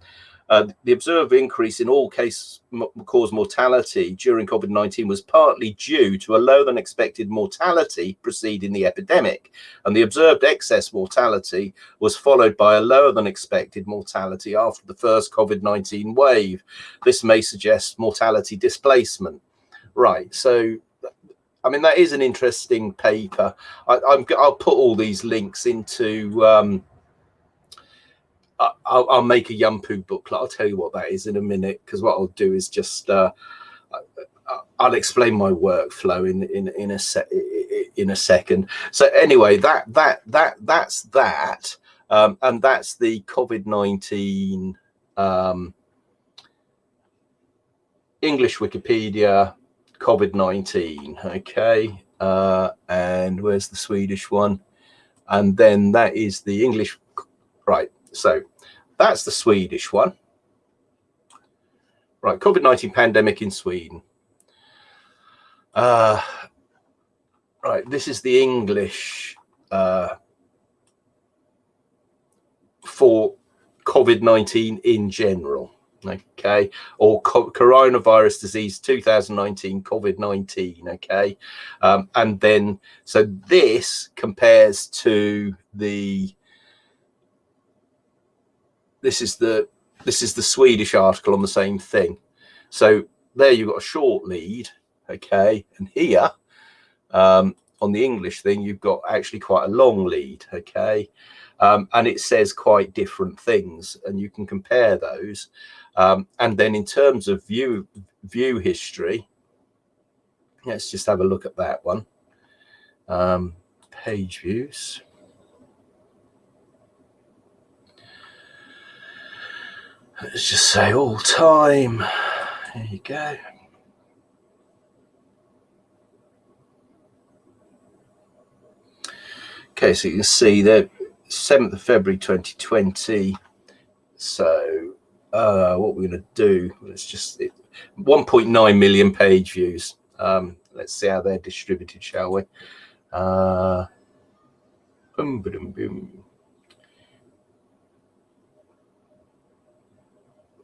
uh, the observed increase in all case cause mortality during COVID-19 was partly due to a lower than expected mortality preceding the epidemic. And the observed excess mortality was followed by a lower than expected mortality after the first COVID-19 wave. This may suggest mortality displacement. Right. So I mean, that is an interesting paper. I, will put all these links into um, I'll, I'll, make a Yumpu booklet. I'll tell you what that is in a minute because what I'll do is just uh, I'll explain my workflow in in in a set in a second. So anyway, that that that that's that, um, and that's the COVID nineteen um, English Wikipedia COVID nineteen. Okay, uh, and where's the Swedish one? And then that is the English right so that's the Swedish one. Right, COVID-19 pandemic in Sweden. Uh, right, this is the English uh, for COVID-19 in general okay or co coronavirus disease 2019 covid-19 okay um, and then so this compares to the this is the this is the Swedish article on the same thing. So there you've got a short lead, okay, and here um, on the English thing you've got actually quite a long lead, okay, um, and it says quite different things, and you can compare those. Um, and then in terms of view view history, let's just have a look at that one. Um, page views. Let's just say all time. There you go. Okay, so you can see that 7th of February 2020. So uh, what we're going to do, let's just 1.9 million page views. Um, let's see how they're distributed, shall we? Uh, boom, boom, boom.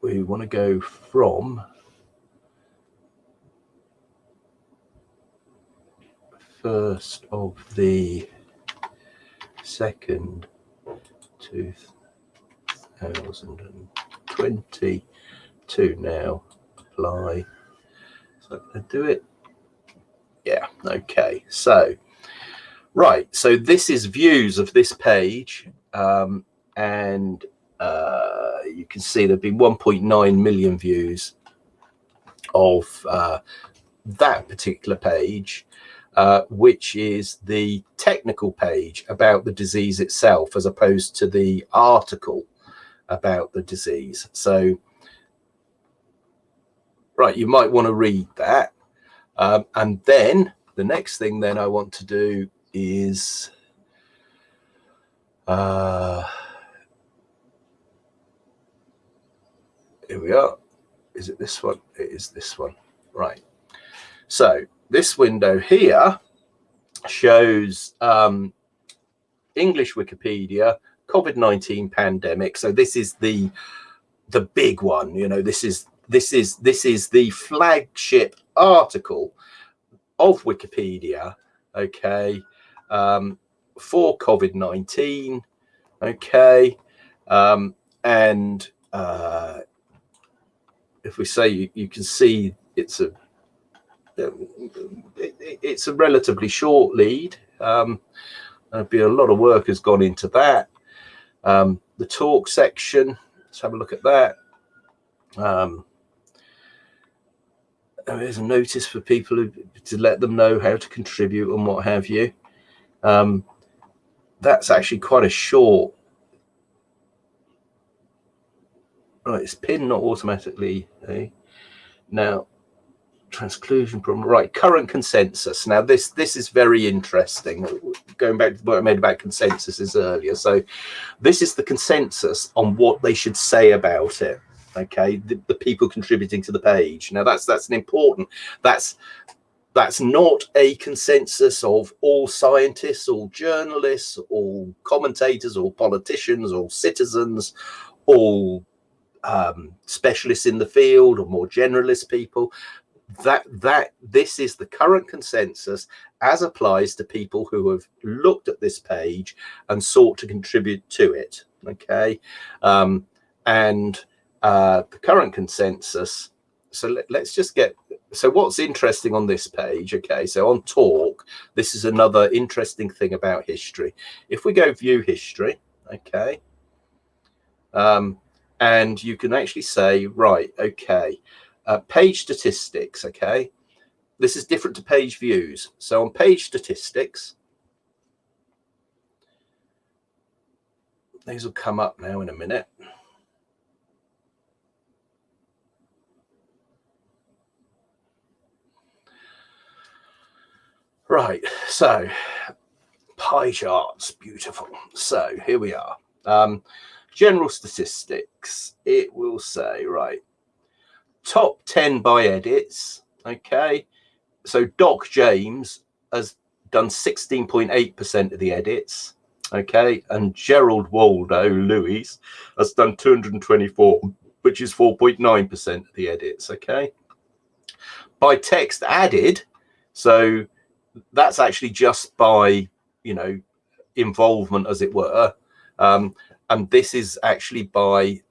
We want to go from first of the second 2022 now apply. So i do it. Yeah okay. So right so this is views of this page um, and uh, you can see there've been 1.9 million views of uh, that particular page, uh, which is the technical page about the disease itself, as opposed to the article about the disease. So, right, you might want to read that. Um, and then the next thing then I want to do is uh, here we are. Is it this one? It is this one. Right. So this window here shows um, English Wikipedia, COVID-19 pandemic. So this is the the big one. You know, this is this is this is the flagship article of Wikipedia. Okay, um, for COVID-19. Okay, um, and uh, if we say you, you can see it's a it, it's a relatively short lead. Um, there'd be a lot of work has gone into that. Um, the talk section, let's have a look at that. Um, there's a notice for people who, to let them know how to contribute and what have you. Um, that's actually quite a short Right, it's pinned not automatically. Eh? Now, transclusion problem. Right, current consensus. Now, this this is very interesting. Going back to what I made about consensuses earlier. So, this is the consensus on what they should say about it. okay the, the people contributing to the page now that's that's an important that's that's not a consensus of all scientists all journalists all commentators all politicians all citizens all um, specialists in the field or more generalist people that that this is the current consensus as applies to people who have looked at this page and sought to contribute to it okay? Um, and uh, the current consensus so let, let's just get so what's interesting on this page okay? So on talk this is another interesting thing about history. If we go view history okay? Um, and you can actually say right okay uh, page statistics okay this is different to page views so on page statistics these will come up now in a minute Right, so pie charts, beautiful. So here we are. Um, general statistics, it will say, right, top 10 by edits. Okay, so Doc James has done 16.8% of the edits. Okay, and Gerald Waldo Luis has done 224, which is 4.9% of the edits. Okay, by text added, so that's actually just by you know involvement as it were um, and this is actually by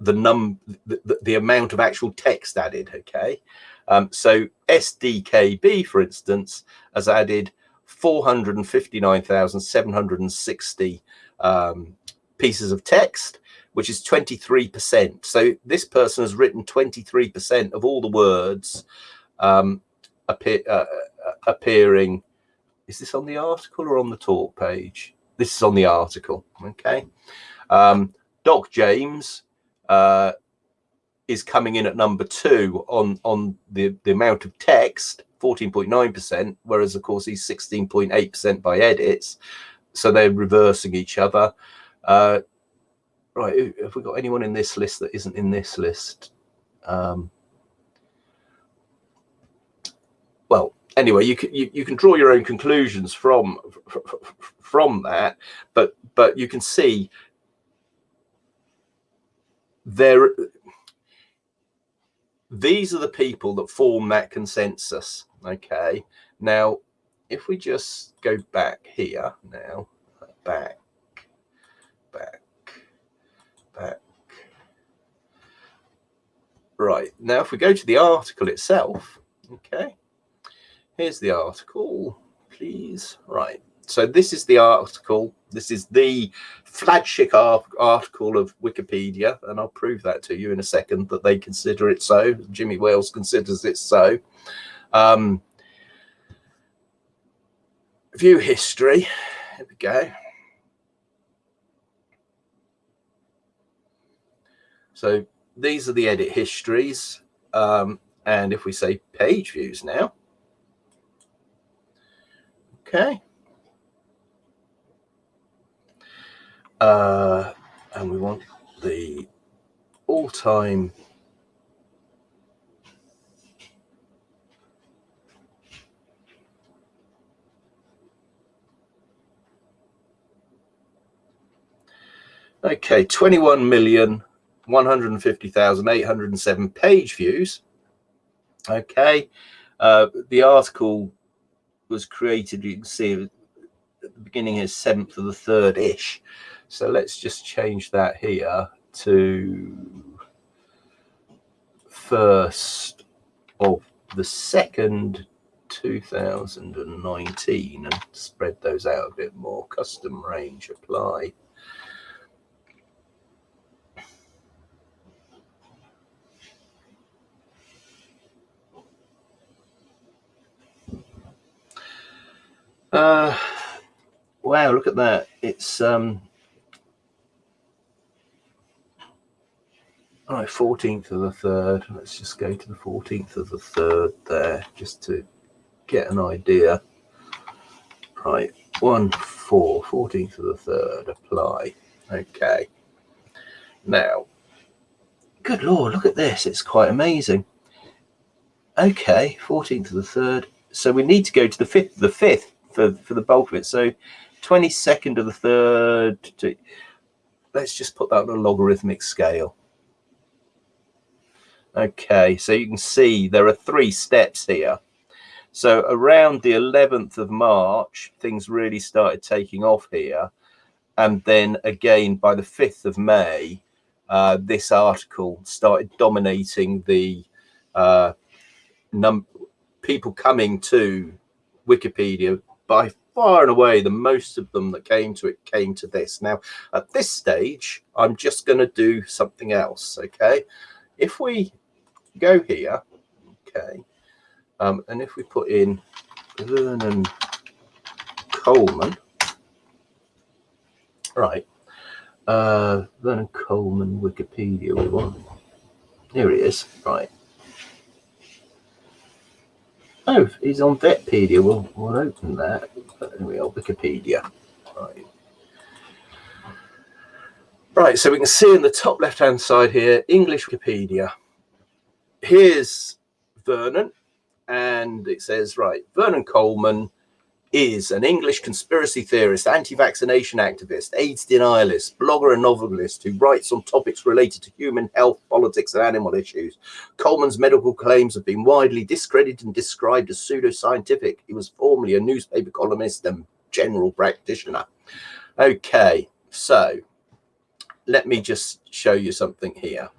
the num the, the, amount of actual text added okay um, so sdkb for instance has added 459,760 um, pieces of text which is 23% so this person has written 23% of all the words um, appear, uh, uh, appearing. Is this on the article or on the talk page? This is on the article. Okay. Um, Doc James uh, is coming in at number two on on the the amount of text, 14.9%, whereas of course he's 16.8% by edits. So they're reversing each other. Uh, right, have we got anyone in this list that isn't in this list? Um, well, anyway, you can you, you can draw your own conclusions from from that, but but you can see there these are the people that form that consensus okay now if we just go back here now back back back right now if we go to the article itself okay Here's the article, please. Right. So this is the article. This is the flagship article of Wikipedia, and I'll prove that to you in a second that they consider it so. Jimmy Wales considers it so. Um, view history. Here we go. So these are the edit histories. Um, and if we say page views now, Okay. Uh, and we want the all-time Okay, 21 million 150,807 page views. Okay, uh, the article was created, you can see at the beginning is 7th of the 3rd ish. So let's just change that here to first of the second 2019 and spread those out a bit more. Custom range apply. Uh, wow, look at that. It's um, all right, 14th of the 3rd. Let's just go to the 14th of the 3rd there just to get an idea. Right, 1 4, 14th of the 3rd, apply. Okay. Now, good lord, look at this. It's quite amazing. Okay, 14th of the 3rd. So we need to go to the 5th the 5th for, for the bulk of it. So 22nd of the 3rd. To, let's just put that on a logarithmic scale. Okay, so you can see there are three steps here. So around the 11th of March, things really started taking off here. And then again, by the 5th of May, uh, this article started dominating the uh, num people coming to Wikipedia by far and away the most of them that came to it came to this now at this stage i'm just going to do something else okay if we go here okay um, and if we put in vernon coleman right uh vernon coleman wikipedia we want here he is right Oh, he's on Vetpedia. We'll, we'll open that. There we are, Wikipedia. Right. Right, so we can see in the top left-hand side here, English Wikipedia. Here's Vernon, and it says, right, Vernon Coleman, is an English conspiracy theorist, anti-vaccination activist, AIDS denialist, blogger and novelist who writes on topics related to human health, politics and animal issues. Coleman's medical claims have been widely discredited and described as pseudoscientific. He was formerly a newspaper columnist and general practitioner. Okay, so let me just show you something here.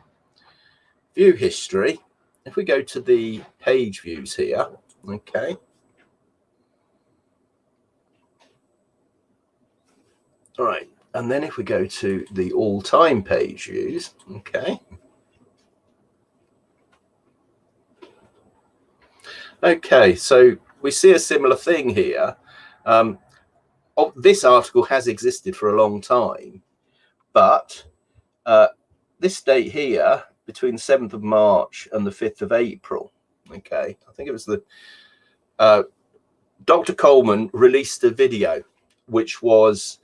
View history. If we go to the page views here, okay, All right. And then if we go to the all-time page views, okay. Okay, so we see a similar thing here. Um, oh, this article has existed for a long time, but uh, this date here, between the 7th of March and the 5th of April, okay, I think it was the, uh, Dr. Coleman released a video, which was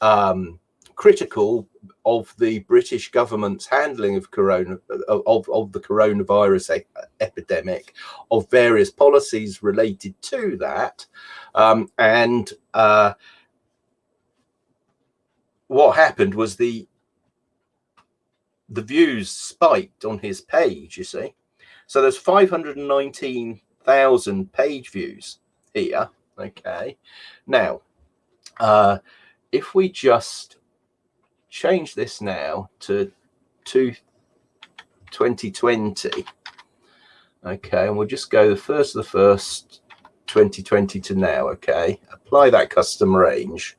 um, critical of the British government's handling of corona of, of the coronavirus e epidemic, of various policies related to that, um, and uh, what happened was the the views spiked on his page. You see, so there's 519,000 page views here. Okay, now. Uh, if we just change this now to, to 2020, okay, and we'll just go the first of the first 2020 to now, okay, apply that custom range.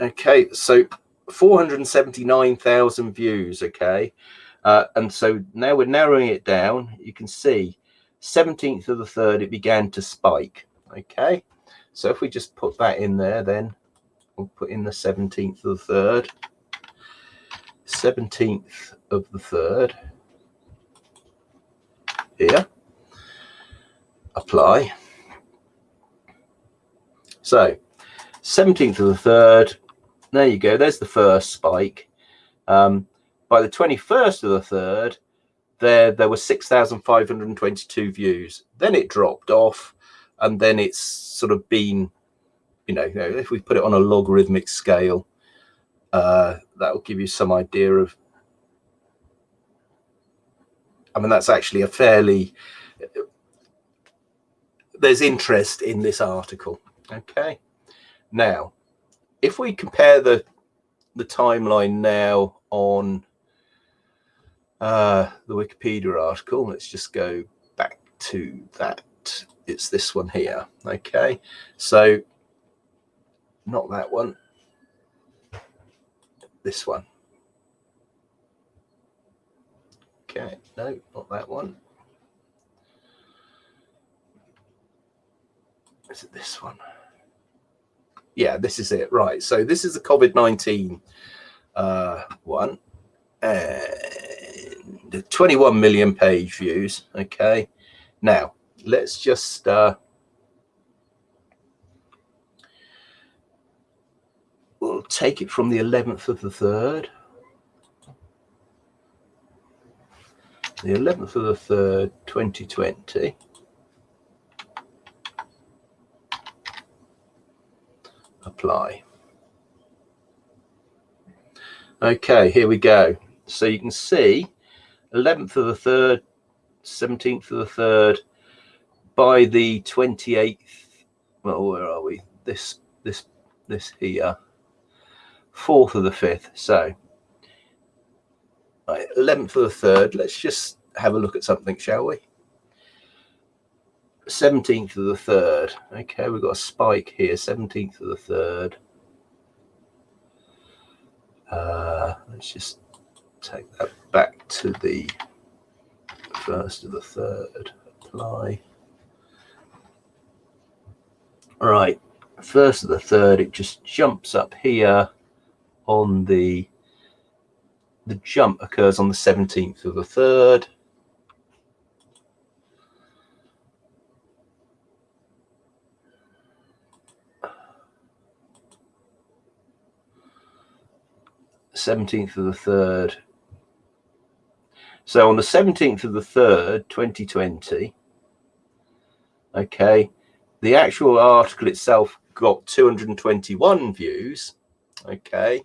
Okay, so 479,000 views, okay, uh, and so now we're narrowing it down. You can see 17th of the 3rd, it began to spike, okay. So if we just put that in there, then we'll put in the 17th of the 3rd. 17th of the 3rd. Here. Apply. So 17th of the 3rd. There you go. There's the first spike. Um, by the 21st of the 3rd, there, there were 6,522 views. Then it dropped off and then it's sort of been, you know, if we put it on a logarithmic scale, uh, that will give you some idea of. I mean, that's actually a fairly. There's interest in this article. Okay, now, if we compare the the timeline now on uh, the Wikipedia article, let's just go back to that it's this one here. Okay, so not that one, this one. Okay, no, not that one. Is it this one? Yeah, this is it. Right. So this is the COVID-19 uh, one. And 21 million page views. Okay. Now, let's just uh, we'll take it from the 11th of the 3rd the 11th of the 3rd, 2020. Apply. Okay, here we go. So you can see 11th of the 3rd, 17th of the 3rd, by the 28th, well, where are we? This, this, this here, 4th of the 5th. So right, 11th of the 3rd, let's just have a look at something, shall we? 17th of the 3rd. Okay, we've got a spike here, 17th of the 3rd. Uh, let's just take that back to the first of the third. Apply. All right, first of the third, it just jumps up here on the the jump occurs on the 17th of the third. Seventeenth of the third. So on the seventeenth of the third, twenty twenty. Okay, the actual article itself got 221 views. Okay.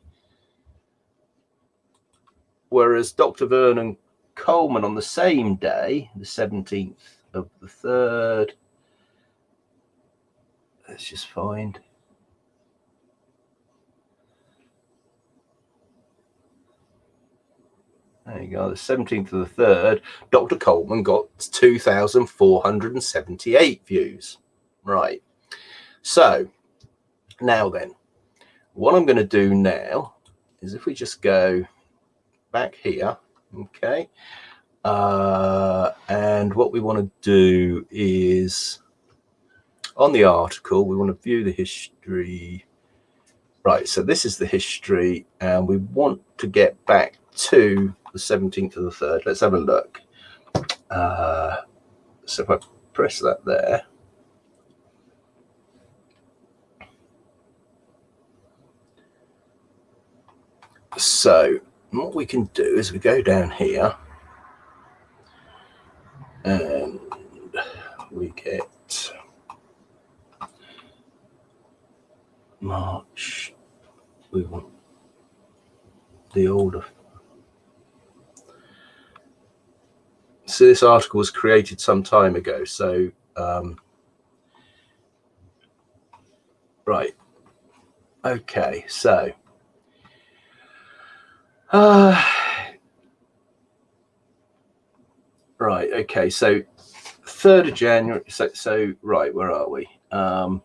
Whereas Dr. Vernon Coleman on the same day, the 17th of the 3rd, let's just find. There you go, the 17th of the 3rd, Dr. Coleman got 2,478 views. Right. So now then, what I'm going to do now is if we just go back here, okay, uh, and what we want to do is on the article, we want to view the history. Right, so this is the history, and we want to get back to the 17th of the 3rd. Let's have a look. Uh, so if I press that there, So what we can do is we go down here and we get March. We want the order. So this article was created some time ago. So um, right. Okay. So uh, right. Okay. So, third of January. So, so right. Where are we? Um,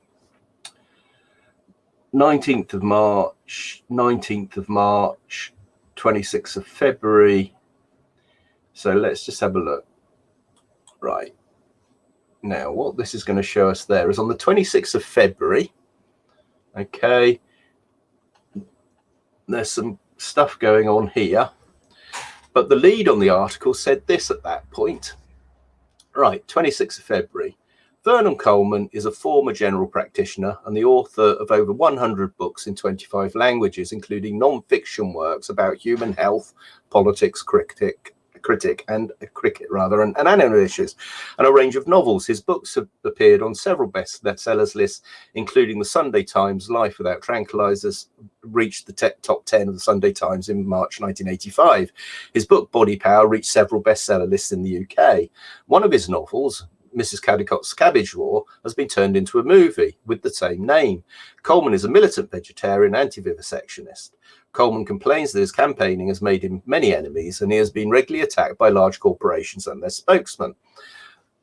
19th of March, 19th of March, 26th of February. So let's just have a look. Right. Now, what this is going to show us there is on the 26th of February. Okay. There's some stuff going on here. But the lead on the article said this at that point. Right, 26th of February. Vernon Coleman is a former general practitioner and the author of over 100 books in 25 languages, including non-fiction works about human health, politics, cricket, critic and a cricket rather and, animal issues and a range of novels. His books have appeared on several bestsellers lists, including the Sunday Times Life Without Tranquilizers, reached the top 10 of the Sunday Times in March 1985. His book Body Power reached several bestseller lists in the UK. One of his novels, Mrs. Caldicott's Cabbage War has been turned into a movie with the same name. Coleman is a militant vegetarian anti-vivisectionist. Coleman complains that his campaigning has made him many enemies and he has been regularly attacked by large corporations and their spokesmen.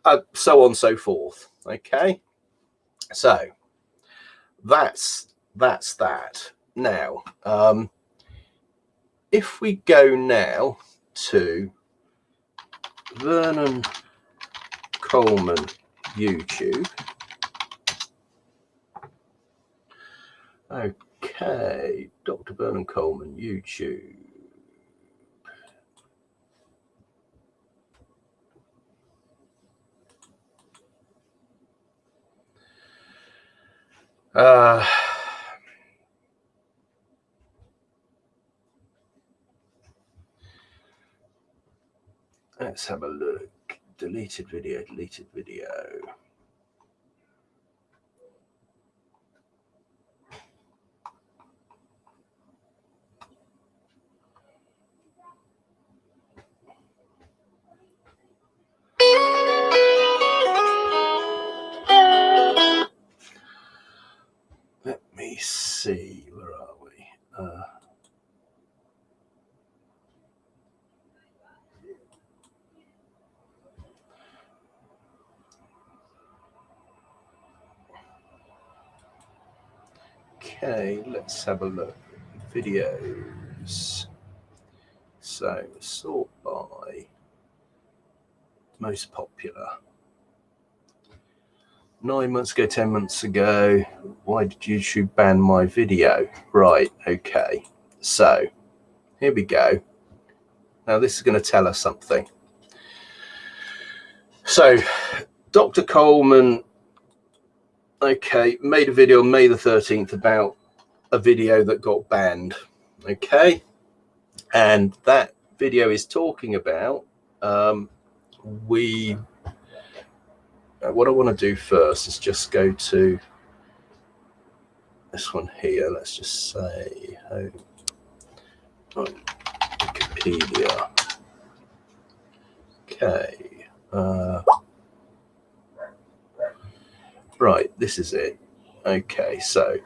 Uh, so on and so forth. Okay. So that's that's that. Now, um, if we go now to Vernon Coleman YouTube. Okay, Dr. Vernon Coleman YouTube. Uh, let's have a look. Deleted video, deleted video. See, where are we? Uh, Okay, let's have a look. Videos. So, sort by most popular. Nine months ago, 10 months ago, why did YouTube ban my video? Right, okay. So, here we go. Now, this is going to tell us something. So, Dr. Coleman okay, made a video May the 13th about a video that got banned. Okay. And that video is talking about um, we. Uh, what I want to do first is just go to this one here. Let's just say home. Oh, Wikipedia. Okay. Uh, Right, this is it. Okay, so